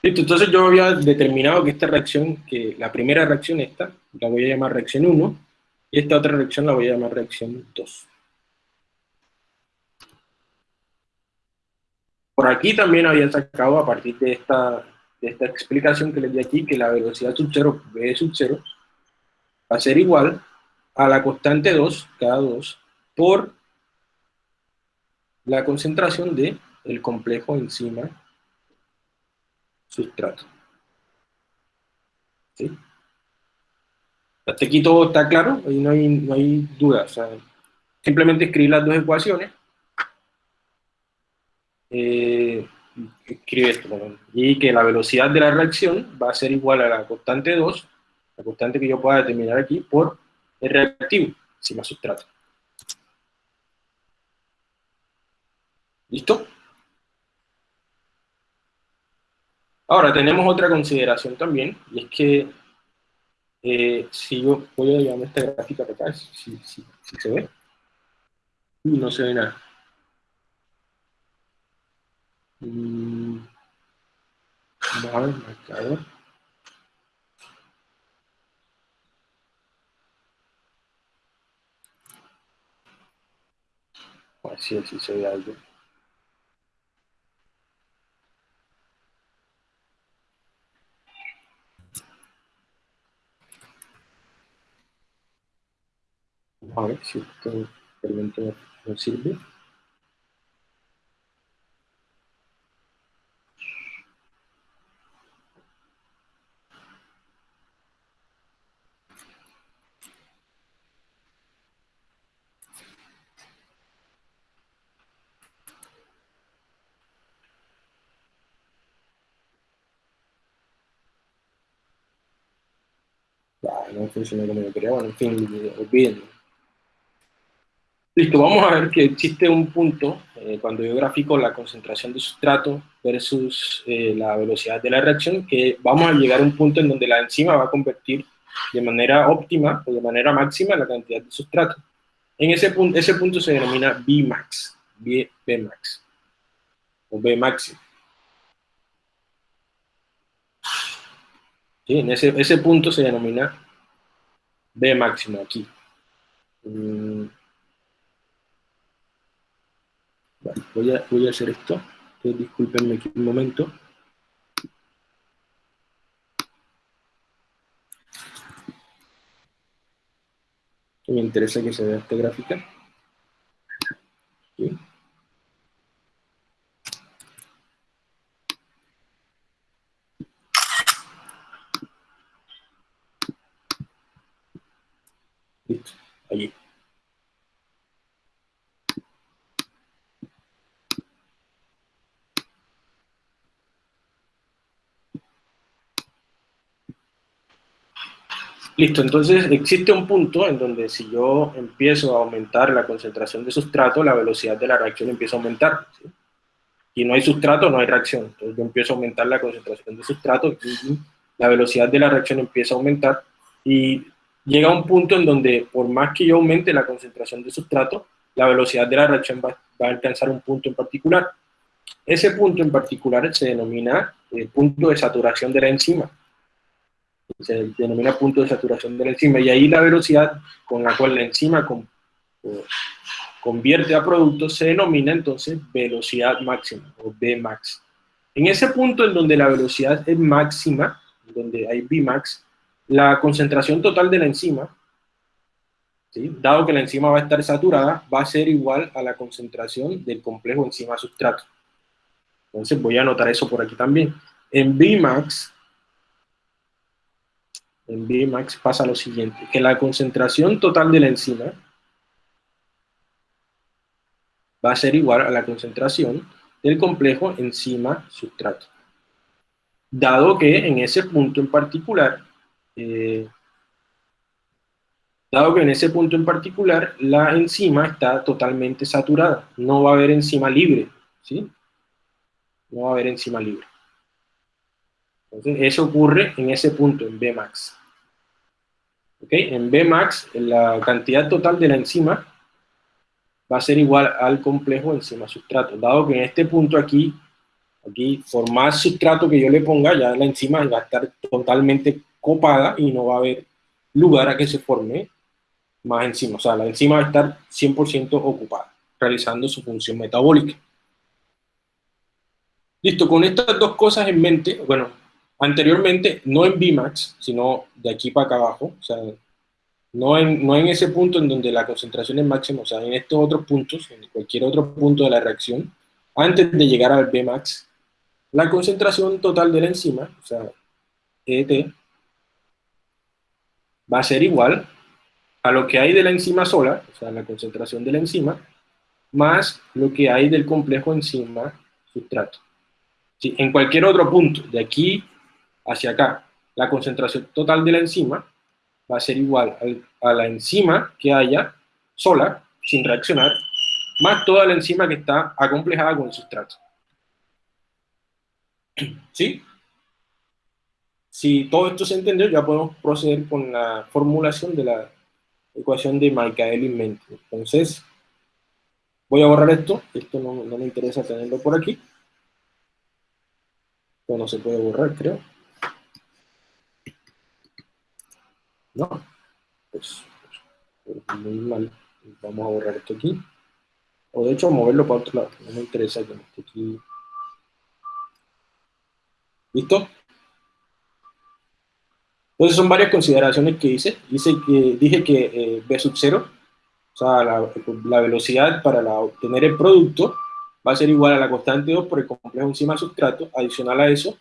Listo, entonces yo había determinado que esta reacción, que la primera reacción esta, la voy a llamar reacción 1, y esta otra reacción la voy a llamar reacción 2. Por aquí también había sacado, a partir de esta explicación que les di aquí, que la velocidad sub 0, V sub 0, va a ser igual a la constante 2, cada 2, por la concentración de el complejo enzima sustrato. ¿Sí? Hasta aquí todo está claro, ahí no hay, no hay duda. simplemente escribir las dos ecuaciones. Eh, escribe esto, y que la velocidad de la reacción va a ser igual a la constante 2, la constante que yo pueda determinar aquí, por el reactivo, más sustrato. ¿Listo? Ahora, tenemos otra consideración también, y es que eh, si yo voy a llamar esta gráfica para acá, si, si se ve, y no se ve nada. Mm. A ver, marcador. Así, así se ve algo. A ver si esto experimento no sirve. No funciona como yo quería, bueno, en fin, olvídenlo. Listo, vamos a ver que existe un punto, eh, cuando yo grafico la concentración de sustrato versus eh, la velocidad de la reacción, que vamos a llegar a un punto en donde la enzima va a convertir de manera óptima o de manera máxima la cantidad de sustrato. En ese punto, ese punto se denomina Bmax, B, Bmax, o máximo. Sí, en ese, ese punto se denomina B máximo aquí. Mm. voy, a, voy a hacer esto. disculpenme aquí un momento. Me interesa que se vea esta gráfica. Listo, entonces existe un punto en donde si yo empiezo a aumentar la concentración de sustrato, la velocidad de la reacción empieza a aumentar. Y no hay sustrato, no hay reacción. Entonces yo empiezo a aumentar la concentración de sustrato, la velocidad de la reacción empieza a aumentar, y llega un punto en donde por más que yo aumente la concentración de sustrato, la velocidad de la reacción va, a alcanzar un punto en particular. ese punto en particular se denomina el punto de saturación de la enzima. Se denomina punto de saturación de la enzima, y ahí la velocidad con la cual la enzima convierte a producto se denomina entonces velocidad máxima, o Vmax. En ese punto en donde la velocidad es máxima, donde hay Vmax, la concentración total de la enzima dado que la enzima va a estar saturada, va a ser igual a la concentración del complejo enzima-sustrato. Entonces voy a anotar eso por aquí también. En Vmax, en Vmax pasa lo siguiente, que la concentración total de la enzima va a ser igual a la concentración del complejo enzima-sustrato. Dado que en ese punto en particular, eh, dado que en ese punto en particular la enzima está totalmente saturada, no va a haber enzima libre, ¿sí? No va a haber enzima libre. Entonces, eso ocurre en ese punto, en Bmax. ¿Ok? En Bmax, la cantidad total de la enzima va a ser igual al complejo enzima-sustrato, dado que en este punto aquí, aquí, por más sustrato que yo le ponga, ya la enzima va a estar totalmente copada y no va a haber lugar a que se forme más enzima. O sea, la enzima va a estar 100% ocupada, realizando su función metabólica. Listo, con estas dos cosas en mente, bueno, anteriormente, no en Vmax, sino de aquí para acá abajo, o sea, no en, no en ese punto en donde la concentración es máxima, o sea, en estos otros puntos, en cualquier otro punto de la reacción, antes de llegar al Vmax, la concentración total de la enzima, o sea, ET, va a ser igual a lo que hay de la enzima sola, o sea, la concentración de la enzima, más lo que hay del complejo enzima-sustrato. en cualquier otro punto, de aquí hacia acá, la concentración total de la enzima va a ser igual a la enzima que haya sola, sin reaccionar, más toda la enzima que está acomplejada con el sustrato. <clears throat> ¿Sí? Si todo esto se entendió, ya podemos proceder con la formulación de la ecuación de Michaelis-Menten. Entonces, voy a borrar esto, esto no, me interesa tenerlo por aquí. Esto no se puede borrar, creo. No, pues, pues, muy mal. Vamos a borrar esto aquí. O de hecho, moverlo para otro lado. No me interesa que esté aquí. ¿Listo? Entonces son varias consideraciones que hice. Hice que, dije que eh, B sub 0, o sea, la, velocidad para obtener el producto va a ser igual a la constante 2 por el complejo enzima sustrato. Adicional a eso,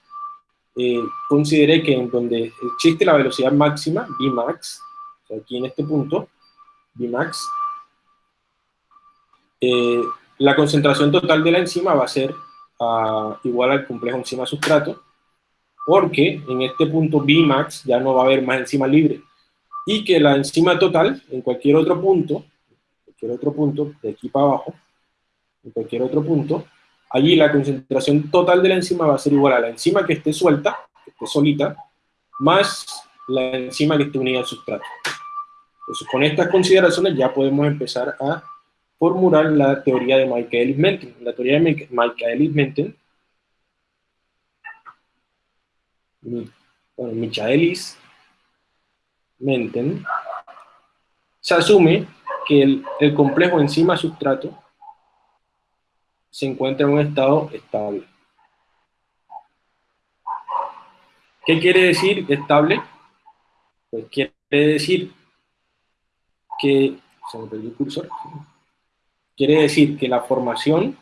eh, consideré que en donde existe la velocidad máxima, Vmax, o sea, aquí en este punto, Vmax, eh, la concentración total de la enzima va a ser ah, igual al complejo enzima sustrato, porque en este punto Bmax ya no va a haber más enzima libre, y que la enzima total, en cualquier otro punto, cualquier otro punto, de aquí para abajo, en cualquier otro punto, allí la concentración total de la enzima va a ser igual a la enzima que esté suelta, que esté solita, más la enzima que esté unida al sustrato. Entonces, con estas consideraciones ya podemos empezar a formular la teoría de Michaelis-Menten. La teoría de Michaelis-Menten bueno, Michaelis Menten, se asume que el, complejo enzima-sustrato se encuentra en un estado estable. ¿Qué quiere decir estable? Pues quiere decir que, se me perdió el cursor, quiere decir que la formación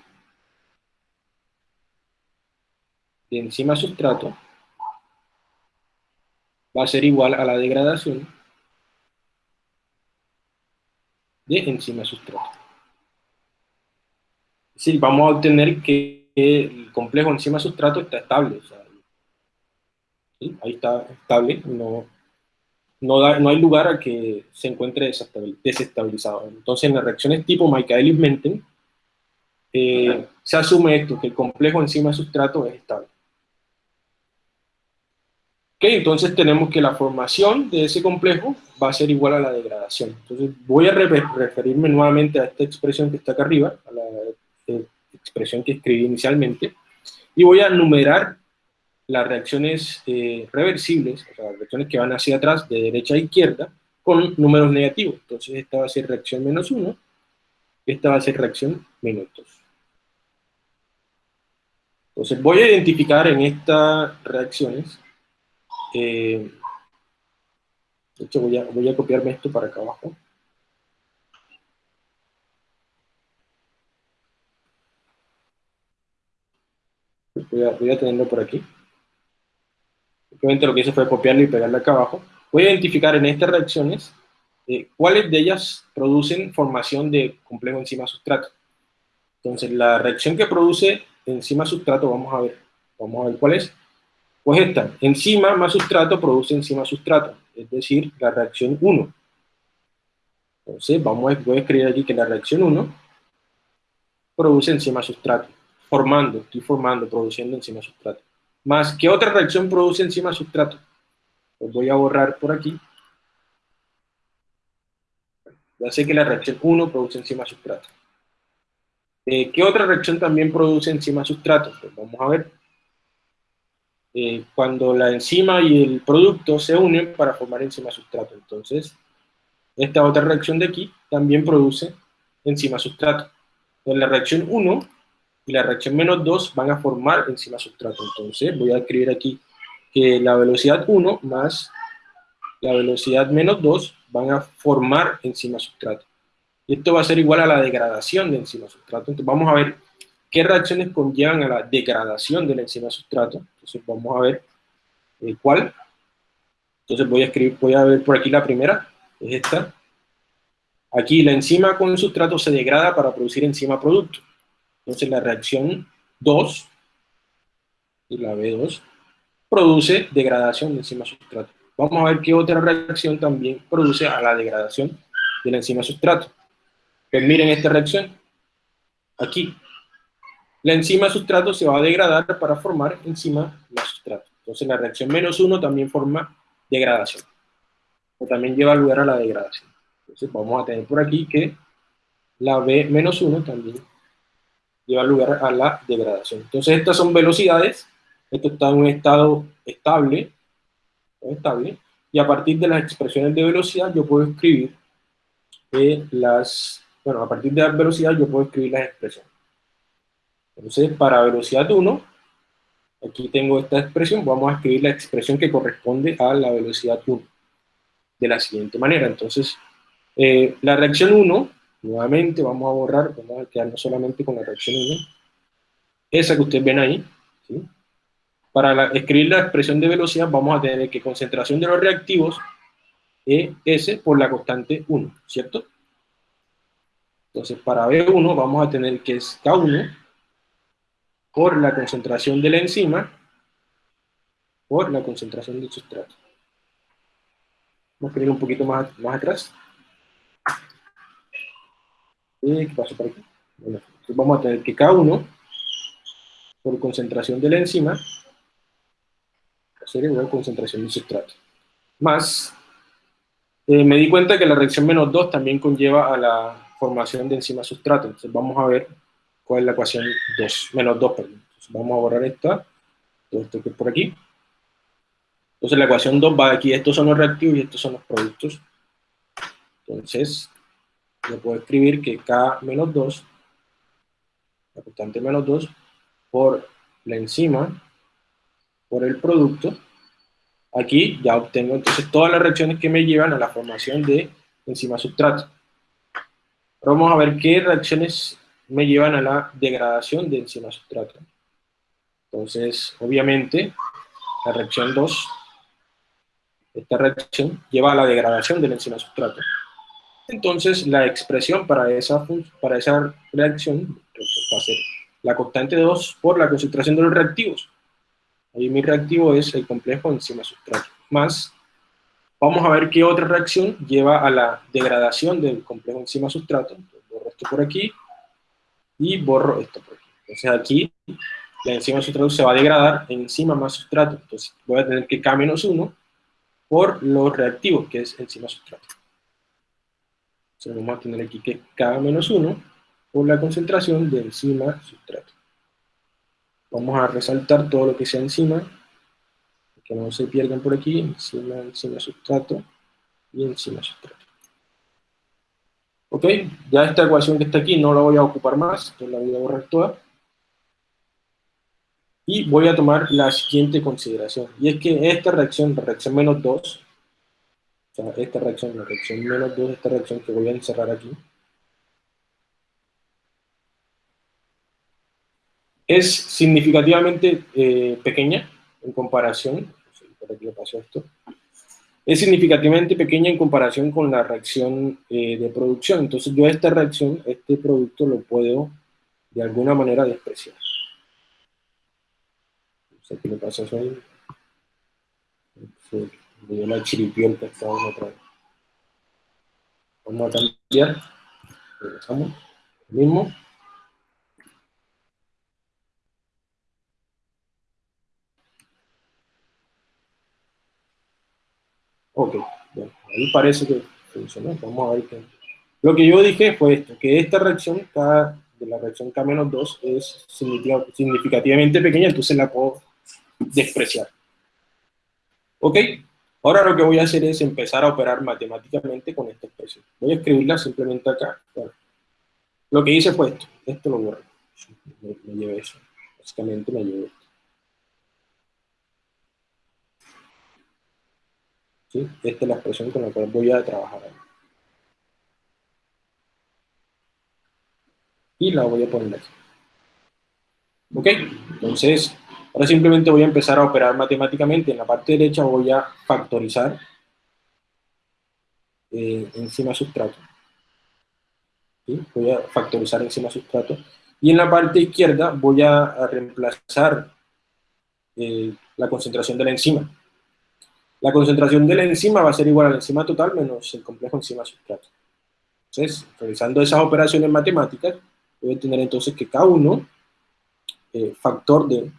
de enzima-sustrato va a ser igual a la degradación de enzima sustrato. Es vamos a obtener que el complejo enzima sustrato está estable. Ahí está estable, no, no, hay lugar a que se encuentre desestabilizado. Entonces, en las reacciones tipo Michaelis-Menten, eh, se asume esto, que el complejo enzima sustrato es estable entonces tenemos que la formación de ese complejo va a ser igual a la degradación. Entonces voy a referirme nuevamente a esta expresión que está acá arriba, a la expresión que escribí inicialmente, y voy a numerar las reacciones eh, reversibles, o sea, las reacciones que van hacia atrás, de derecha a izquierda, con números negativos. Entonces esta va a ser reacción menos 1, esta va a ser reacción menos 2. Entonces voy a identificar en estas reacciones, eh, de hecho voy a, voy a copiarme esto para acá abajo, voy a, voy a tenerlo por aquí. Simplemente lo que hice fue copiarlo y pegarlo acá abajo. Voy a identificar en estas reacciones eh, cuáles de ellas producen formación de complejo enzima-sustrato. Entonces, la reacción que produce enzima-sustrato, vamos a ver, vamos a ver cuál es. Pues esta, enzima más sustrato produce enzima-sustrato, es decir, la reacción 1. Entonces, vamos a, voy a escribir aquí que la reacción 1 produce enzima-sustrato formando, estoy formando, produciendo enzima sustrato. Más, ¿qué otra reacción produce enzima sustrato? Pues voy a borrar por aquí. Ya sé que la reacción 1 produce enzima sustrato. Eh, ¿Qué otra reacción también produce enzima sustrato? Pues vamos a ver. Eh, cuando la enzima y el producto se unen para formar enzima sustrato. Entonces, esta otra reacción de aquí también produce enzima sustrato. En la reacción 1 y la reacción menos 2 van a formar enzima sustrato. Entonces voy a escribir aquí que la velocidad 1 más la velocidad menos 2 van a formar enzima sustrato. Y esto va a ser igual a la degradación de enzima sustrato. Entonces vamos a ver qué reacciones conllevan a la degradación de la enzima sustrato. Entonces vamos a ver eh, cuál. Entonces voy a escribir, voy a ver por aquí la primera, es esta. Aquí la enzima con el sustrato se degrada para producir enzima producto. Entonces la reacción 2, y la B2, produce degradación de enzima sustrato. Vamos a ver qué otra reacción también produce a la degradación de la enzima sustrato. Pues miren esta reacción. Aquí. La enzima sustrato se va a degradar para formar enzima sustrato. Entonces la reacción menos 1 también forma degradación. O también lleva lugar a la degradación. Entonces vamos a tener por aquí que la B menos 1 también lleva lugar a la degradación. Entonces estas son velocidades, esto está en un estado estable, estable y a partir de las expresiones de velocidad yo puedo escribir eh, las, bueno, a partir de la velocidad yo puedo escribir las expresiones. Entonces, para velocidad 1, aquí tengo esta expresión, vamos a escribir la expresión que corresponde a la velocidad 1, de la siguiente manera. Entonces, eh, la reacción 1 Nuevamente vamos a borrar, vamos a quedarnos solamente con la reacción 1. Esa que ustedes ven ahí. Para escribir la expresión de velocidad vamos a tener que concentración de los reactivos es S por la constante 1, ¿cierto? Entonces para B1 vamos a tener que es K1 por la concentración de la enzima por la concentración del sustrato. Vamos a escribir un poquito más, más atrás. ¿Y qué pasa por aquí? Bueno, vamos a tener que K1 por concentración de la enzima ser igual a concentración del sustrato. Más, eh, me di cuenta que la reacción menos 2 también conlleva a la formación de enzima sustrato. Entonces vamos a ver cuál es la ecuación 2, menos 2, perdón. vamos a borrar esta, todo esto que es por aquí. Entonces la ecuación 2 va aquí, estos son los reactivos y estos son los productos. Entonces, yo puedo escribir que K menos 2, la constante menos 2, por la enzima, por el producto, aquí ya obtengo entonces todas las reacciones que me llevan a la formación de enzima sustrato. vamos a ver qué reacciones me llevan a la degradación de enzima sustrato. Entonces, obviamente, la reacción 2, esta reacción lleva a la degradación de la enzima sustrato. Entonces, la expresión para esa, para esa reacción va a ser la constante 2 por la concentración de los reactivos. Ahí mi reactivo es el complejo enzima sustrato. Más, vamos a ver qué otra reacción lleva a la degradación del complejo enzima sustrato. borro esto por aquí y borro esto por aquí. Entonces aquí la enzima sustrato se va a degradar en enzima más sustrato. Entonces voy a tener que K-1 por los reactivos, que es enzima sustrato. Entonces vamos a tener aquí que K menos 1 por la concentración de enzima sustrato. Vamos a resaltar todo lo que sea enzima, que no se pierdan por aquí, enzima, enzima sustrato y enzima sustrato. Ok, ya esta ecuación que está aquí no la voy a ocupar más, entonces la voy a borrar toda. Y voy a tomar la siguiente consideración, y es que esta reacción, la reacción menos 2, o sea, esta reacción, la reacción menos 2, esta reacción que voy a encerrar aquí, es significativamente eh, pequeña en comparación, por aquí pasó esto, es significativamente pequeña en comparación con la reacción eh, de producción. Entonces yo esta reacción, este producto lo puedo de alguna manera despreciar. No sé qué le pasa a eso Se me dio la chiripión que estaba otra vez. Vamos a cambiar. Regresamos. Lo mismo. Ok, bueno, ahí parece que funcionó. Vamos a ver qué. Lo que yo dije fue esto, que esta reacción, K, de la reacción K-2 es significativamente pequeña, entonces la puedo despreciar. Ok, ahora lo que voy a hacer es empezar a operar matemáticamente con esta expresión. Voy a escribirla simplemente acá. lo que hice fue esto, esto lo borro. Me, me llevé eso, básicamente me llevé Esta es la expresión con la cual voy a trabajar. Y la voy a poner aquí. ¿Ok? Entonces, ahora simplemente voy a empezar a operar matemáticamente. En la parte derecha voy a factorizar eh, encima sustrato. Voy a factorizar encima sustrato. Y en la parte izquierda voy a, reemplazar eh, la concentración de la enzima. La concentración de la enzima va a ser igual a la enzima total menos el complejo enzima sustrato. Entonces, realizando esas operaciones matemáticas, voy a tener entonces que K1, eh, factor de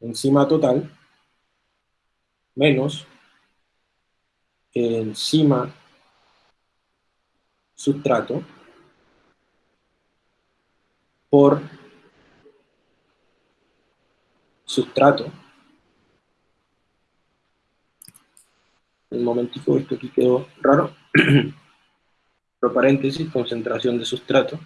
enzima total, menos enzima sustrato, por sustrato, un momentico, esto aquí quedó raro, <clears throat> cierro paréntesis, concentración de sustrato,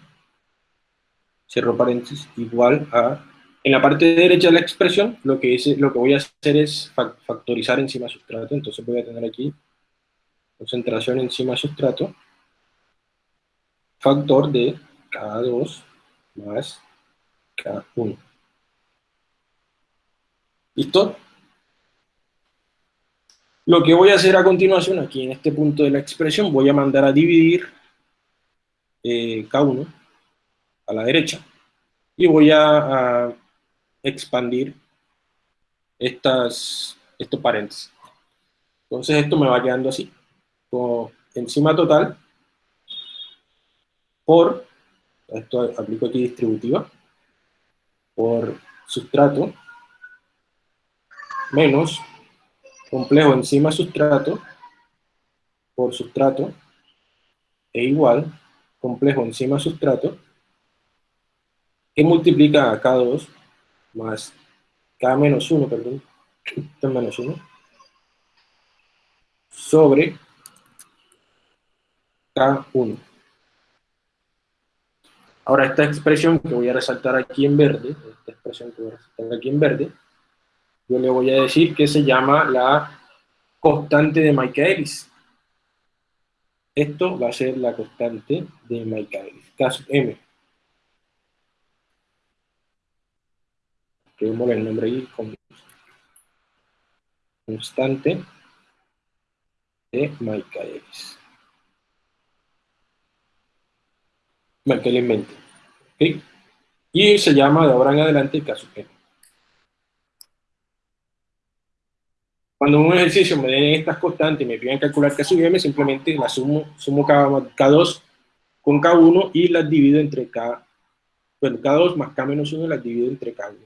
cierro paréntesis, igual a, en la parte derecha de la expresión, lo que, lo que voy a hacer es factorizar encima sustrato, entonces voy a tener aquí concentración encima sustrato, factor de K2 más K1. ¿Listo? Lo que voy a hacer a continuación, aquí en este punto de la expresión, voy a mandar a dividir eh, K1 a la derecha y voy a, expandir estas, estos paréntesis. Entonces esto me va quedando así, con encima total por, esto aplico aquí distributiva, por sustrato menos complejo enzima sustrato por sustrato e igual complejo enzima sustrato que multiplica a K2 más K menos 1, perdón, K menos 1, sobre K1. Ahora esta expresión que voy a resaltar aquí en verde, esta expresión que voy a resaltar aquí en verde, yo le voy a decir que se llama la constante de Michaelis. Esto va a ser la constante de Michaelis, sub M. Escribimos el nombre ahí con constante de Michaelis. Michaelis 20. ¿okay? Y se llama de ahora en adelante sub M. Cuando un ejercicio me den estas constantes y me piden calcular K sub m, simplemente la sumo, sumo K, 2 con K1 y las divido entre K, bueno, K2 más K menos 1 las divido entre K1.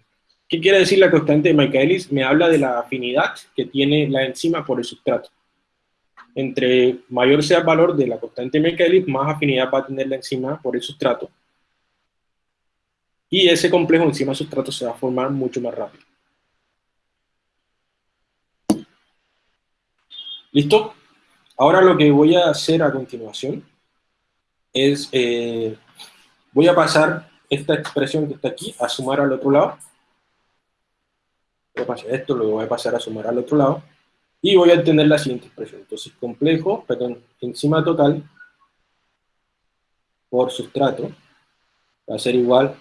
¿Qué quiere decir la constante de Michaelis? Me habla de la afinidad que tiene la enzima por el sustrato. entre mayor sea el valor de la constante de Michaelis, más afinidad va a tener la enzima por el sustrato. Y ese complejo enzima-sustrato se va a formar mucho más rápido. ¿Listo? Ahora lo que voy a hacer a continuación es, eh, voy a pasar esta expresión que está aquí a sumar al otro lado. Esto, lo voy a pasar a sumar al otro lado. Y voy a obtener la siguiente expresión. Entonces, complejo, perdón, enzima total por sustrato va a ser igual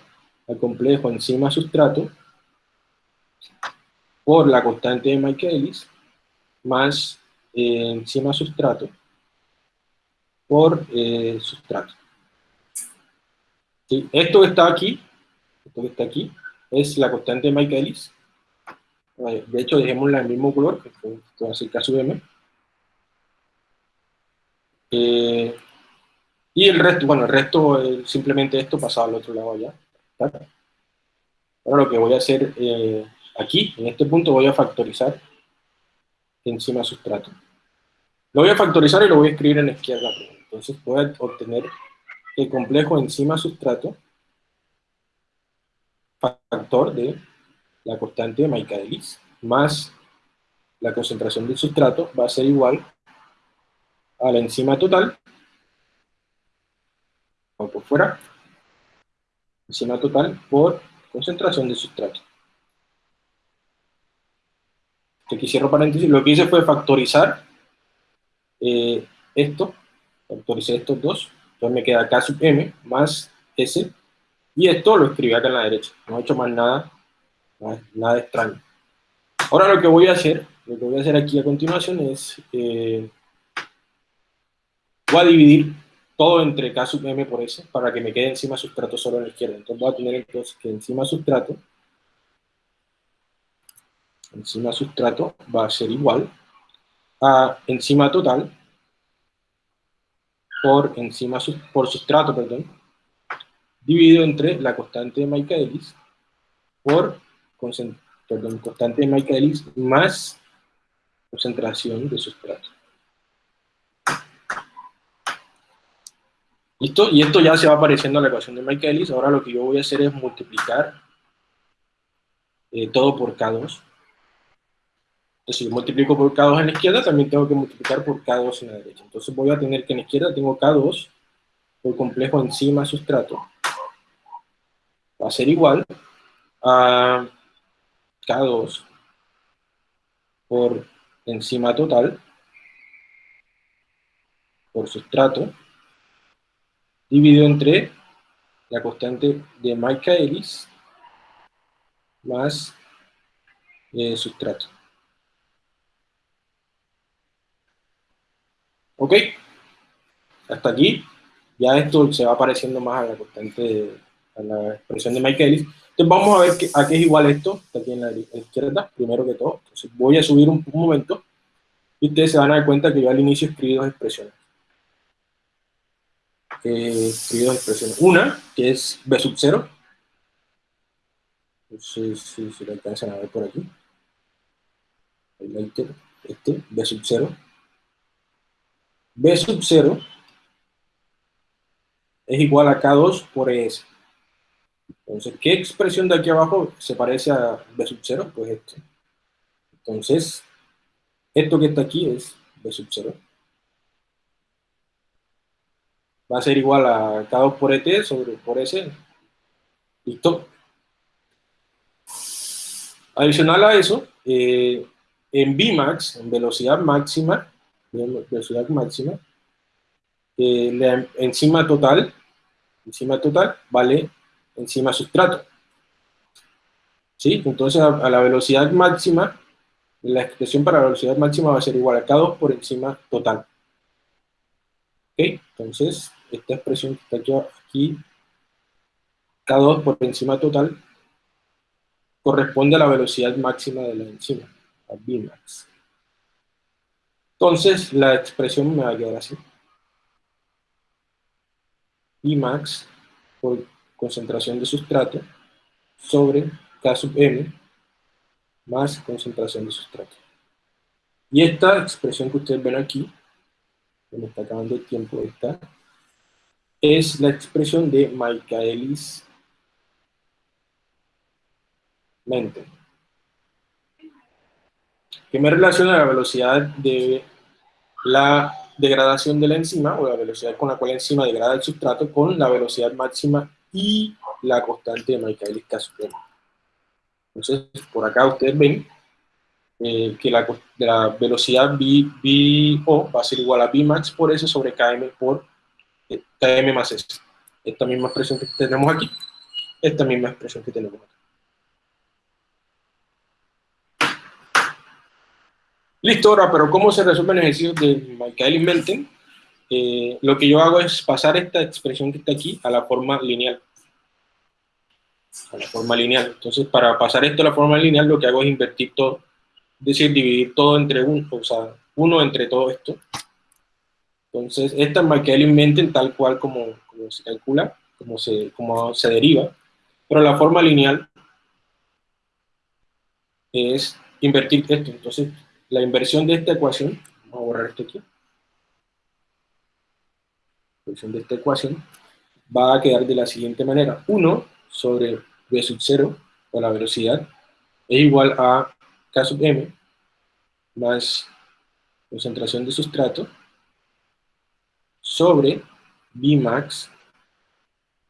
al complejo enzima sustrato por la constante de Michaelis más eh, enzima sustrato por eh, sustrato. Esto que está aquí, esto que está aquí, es la constante de Michaelis. De hecho, dejémosla en el mismo color, que va a ser caso M. Eh, y el resto, bueno, el resto, es simplemente esto pasado al otro lado allá. Ahora lo que voy a hacer eh, aquí, en este punto, voy a factorizar encima sustrato. Lo voy a factorizar y lo voy a escribir en la izquierda. Entonces voy a obtener el complejo enzima sustrato factor de la constante de Michaelis más la concentración del sustrato va a ser igual a la enzima total, o por fuera, enzima total por concentración del sustrato. Aquí cierro paréntesis, lo que hice fue factorizar eh, esto, factoricé estos dos, entonces me queda K sub M más S, y esto lo escribí acá en la derecha, no he hecho más nada, nada, extraño. Ahora lo que voy a hacer, lo que voy a hacer aquí a continuación es, eh, voy a dividir todo entre K sub M por S, para que me quede encima sustrato solo a la izquierda. Entonces voy a tener entonces que encima sustrato, encima sustrato va a ser igual a encima total por encima por sustrato, perdón, dividido entre la constante de Michaelis por perdón, constante de Michaelis más concentración de sustrato. ¿Listo? Y esto ya se va apareciendo en la ecuación de Michaelis. Ahora lo que yo voy a hacer es multiplicar eh, todo por K2. Entonces, si yo multiplico por K2 en la izquierda, también tengo que multiplicar por K2 en la derecha. Entonces voy a tener que en la izquierda tengo K2 por complejo enzima sustrato. Va a ser igual a K2 por enzima total por sustrato dividido entre la constante de Michaelis más eh, sustrato. ¿Ok? Hasta aquí, ya esto se va pareciendo más a la constante, a la expresión de Michaelis. Entonces vamos a ver a qué es igual esto, está aquí en la, izquierda, primero que todo. Entonces voy a subir un, momento y ustedes se van a dar cuenta que yo al inicio escribí dos expresiones. Eh, escribí dos expresiones. Una, que es B sub 0. No sé si, si lo alcanzan a ver por aquí. Este, B sub 0 B sub 0 es igual a K2 por ES. Entonces, ¿qué expresión de aquí abajo se parece a B sub 0? Pues esto. Entonces, esto que está aquí es B sub 0. Va a ser igual a K2 por ET sobre por S. ¿Listo? Adicional a eso, eh, en Vmax, en velocidad máxima, velocidad máxima, la enzima total, enzima total vale enzima sustrato. ¿Sí? Entonces a, la velocidad máxima, la expresión para la velocidad máxima va a ser igual a K2 por enzima total. ¿Ok? Entonces, esta expresión que está aquí, K2 por enzima total, corresponde a la velocidad máxima de la enzima, a Vmax. Entonces, la expresión me va a quedar así. Imax por concentración de sustrato sobre K sub m más concentración de sustrato. Y esta expresión que ustedes ven aquí me está acabando el tiempo esta, es la expresión de Michaelis Menten, que me relaciona la velocidad de la degradación de la enzima, o la velocidad con la cual la enzima degrada el sustrato, con la velocidad máxima y la constante de Michaelis K Entonces, por acá ustedes ven eh, que la, la velocidad v, o va a ser igual a Vmax por S sobre Km por eh, Km más S. Esta misma expresión que tenemos aquí, esta misma expresión que tenemos aquí. Listo, ahora, pero ¿cómo se resuelve el ejercicio de Michaelis-Menten? Eh, lo que yo hago es pasar esta expresión que está aquí a la forma lineal. A la forma lineal. Entonces, para pasar esto a la forma lineal, lo que hago es invertir todo. Es decir, dividir todo entre uno, o sea, uno entre todo esto. Entonces, esta es Michaelis-Menten tal cual como, como, se calcula, como se, como se deriva. Pero la forma lineal es invertir esto. Entonces, la inversión de esta ecuación, vamos a borrar esto aquí, la inversión de esta ecuación va a quedar de la siguiente manera, 1 sobre v sub 0, o la velocidad, es igual a k sub m más concentración de sustrato sobre Vmax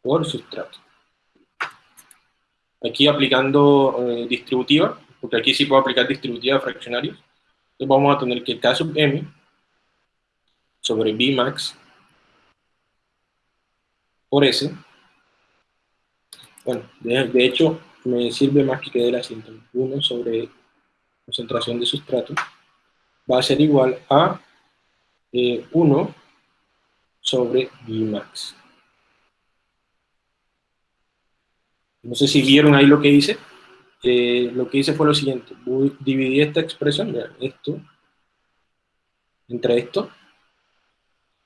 por sustrato. Aquí aplicando eh, distributiva, porque aquí sí puedo aplicar distributiva de fraccionarios, entonces vamos a tener que K sub m sobre Vmax por S. Bueno, de, hecho, me sirve más que quede la siguiente. 1 sobre concentración de sustrato va a ser igual a 1 eh, sobre Vmax. No sé si vieron ahí lo que hice. Eh, lo que hice fue lo siguiente, dividí esta expresión, esto, entre esto,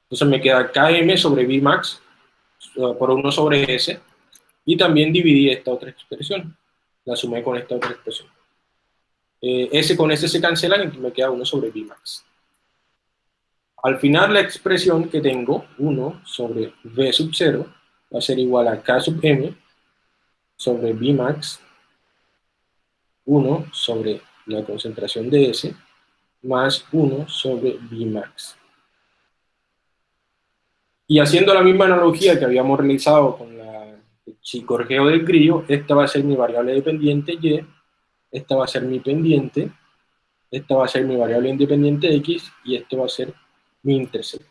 entonces me queda km sobre Vmax por 1 sobre S, y también dividí esta otra expresión, la sumé con esta otra expresión. Eh, S con S se cancelan y me queda 1 sobre Vmax. Al final la expresión que tengo, 1 sobre V sub 0, va a ser igual a K sub M sobre Vmax 1 sobre la concentración de S más 1 sobre Vmax. Y haciendo la misma analogía que habíamos realizado con la, el chicorgeo del grillo, esta va a ser mi variable dependiente Y, esta va a ser mi pendiente, esta va a ser mi variable independiente X, y esto va a ser mi intercepto.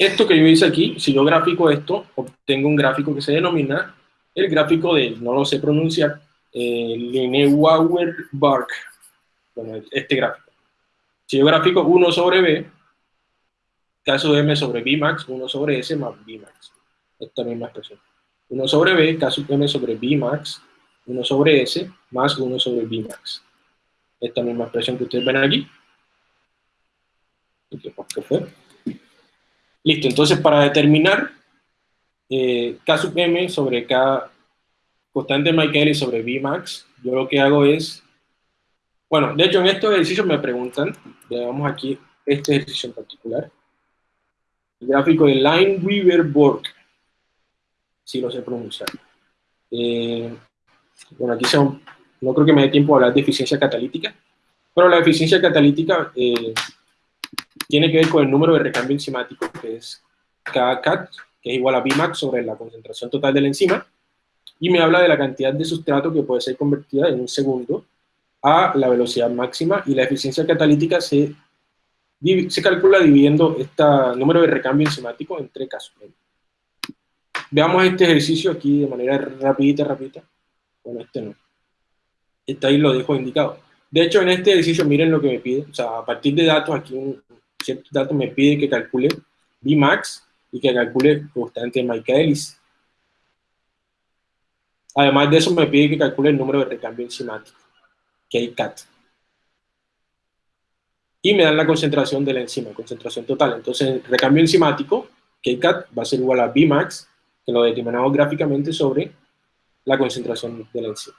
Esto que yo hice aquí, si yo gráfico esto, obtengo un gráfico que se denomina el gráfico de, no lo sé pronunciar, eh, Lineuauer-Bark. Bueno, este gráfico. Si yo gráfico 1 sobre B, caso M sobre Bmax, 1 sobre S más Bmax. Esta misma expresión. 1 sobre B, caso M sobre Bmax, 1 sobre S, más 1 sobre Bmax. Esta misma expresión que ustedes ven aquí. ¿Qué fue? Listo, entonces para determinar eh, K sub m sobre K constante Michaelis sobre Vmax, yo lo que hago es, bueno, de hecho en estos ejercicios me preguntan, veamos aquí este ejercicio en particular, el gráfico de Line-Weaver-Borg, si lo sé pronunciar. Eh, bueno, aquí son, no creo que me dé tiempo a hablar de eficiencia catalítica, pero la eficiencia catalítica eh, tiene que ver con el número de recambio enzimático, que es KCAT, que es igual a Vmax sobre la concentración total de la enzima, y me habla de la cantidad de sustrato que puede ser convertida en un segundo a la velocidad máxima, y la eficiencia catalítica se, se calcula dividiendo este número de recambio enzimático entre casos. Veamos este ejercicio aquí de manera rapidita, rapidita. Bueno, este no. Este ahí lo dejo indicado. De hecho, en este ejercicio, miren lo que me pide. O sea, a partir de datos, aquí un, cierto dato me pide que calcule Vmax y que calcule constante Michaelis. Además de eso, me pide que calcule el número de recambio enzimático, KCAT. Y me dan la concentración de la enzima, concentración total. Entonces, el recambio enzimático, KCAT, va a ser igual a Vmax, que lo determinamos gráficamente sobre la concentración de la enzima.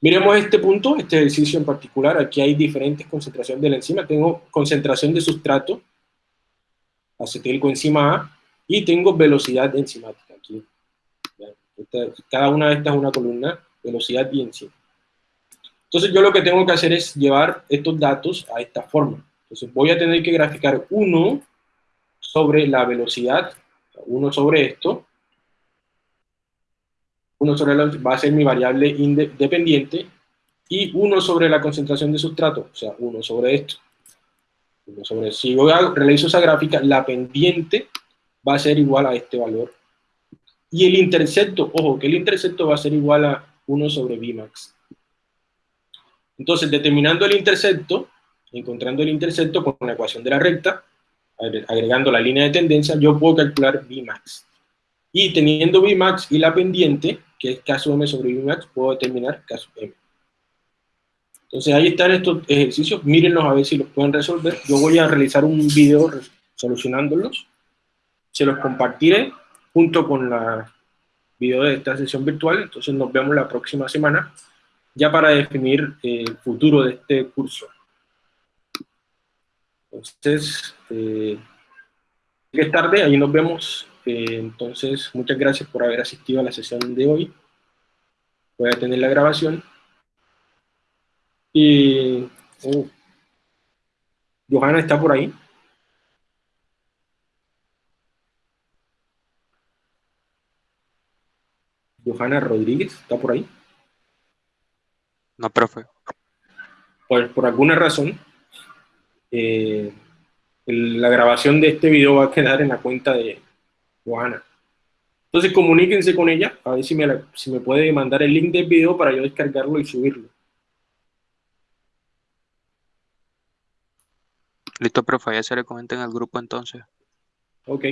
Miremos este punto, este ejercicio en particular. Aquí hay diferentes concentraciones de la enzima. Tengo concentración de sustrato, acetilcoenzima A, y tengo velocidad enzimática. Aquí. cada una de estas es una columna, velocidad y enzima. Entonces yo lo que tengo que hacer es llevar estos datos a esta forma. Entonces voy a tener que graficar 1 sobre la velocidad, 1 sobre esto, 1 sobre la, va a ser mi variable independiente, y 1 sobre la concentración de sustrato, o sea, 1 sobre esto. sobre, si yo realizo esa gráfica, la pendiente va a ser igual a este valor. Y el intercepto, ojo, que el intercepto va a ser igual a 1 sobre Vmax. Entonces, determinando el intercepto, encontrando el intercepto con la ecuación de la recta, agregando la línea de tendencia, yo puedo calcular Vmax. Y teniendo Vmax y la pendiente, que es caso M sobre Vmax, puedo determinar caso M. Entonces ahí están estos ejercicios, mírenlos a ver si los pueden resolver. Yo voy a realizar un video solucionándolos. Se los compartiré junto con la video de esta sesión virtual. Entonces nos vemos la próxima semana ya para definir el futuro de este curso. Entonces, eh, es tarde, ahí nos vemos. Entonces, muchas gracias por haber asistido a la sesión de hoy. Voy a tener la grabación. Y... Oh, Johanna está por ahí. Johanna Rodríguez, ¿está por ahí? No, profe. Pues por alguna razón, eh, la grabación de este video va a quedar en la cuenta de Johanna. Entonces comuníquense con ella, a ver si me, si me puede mandar el link del video para yo descargarlo y subirlo. Listo, profe, ya se le comenten al grupo entonces. Ok.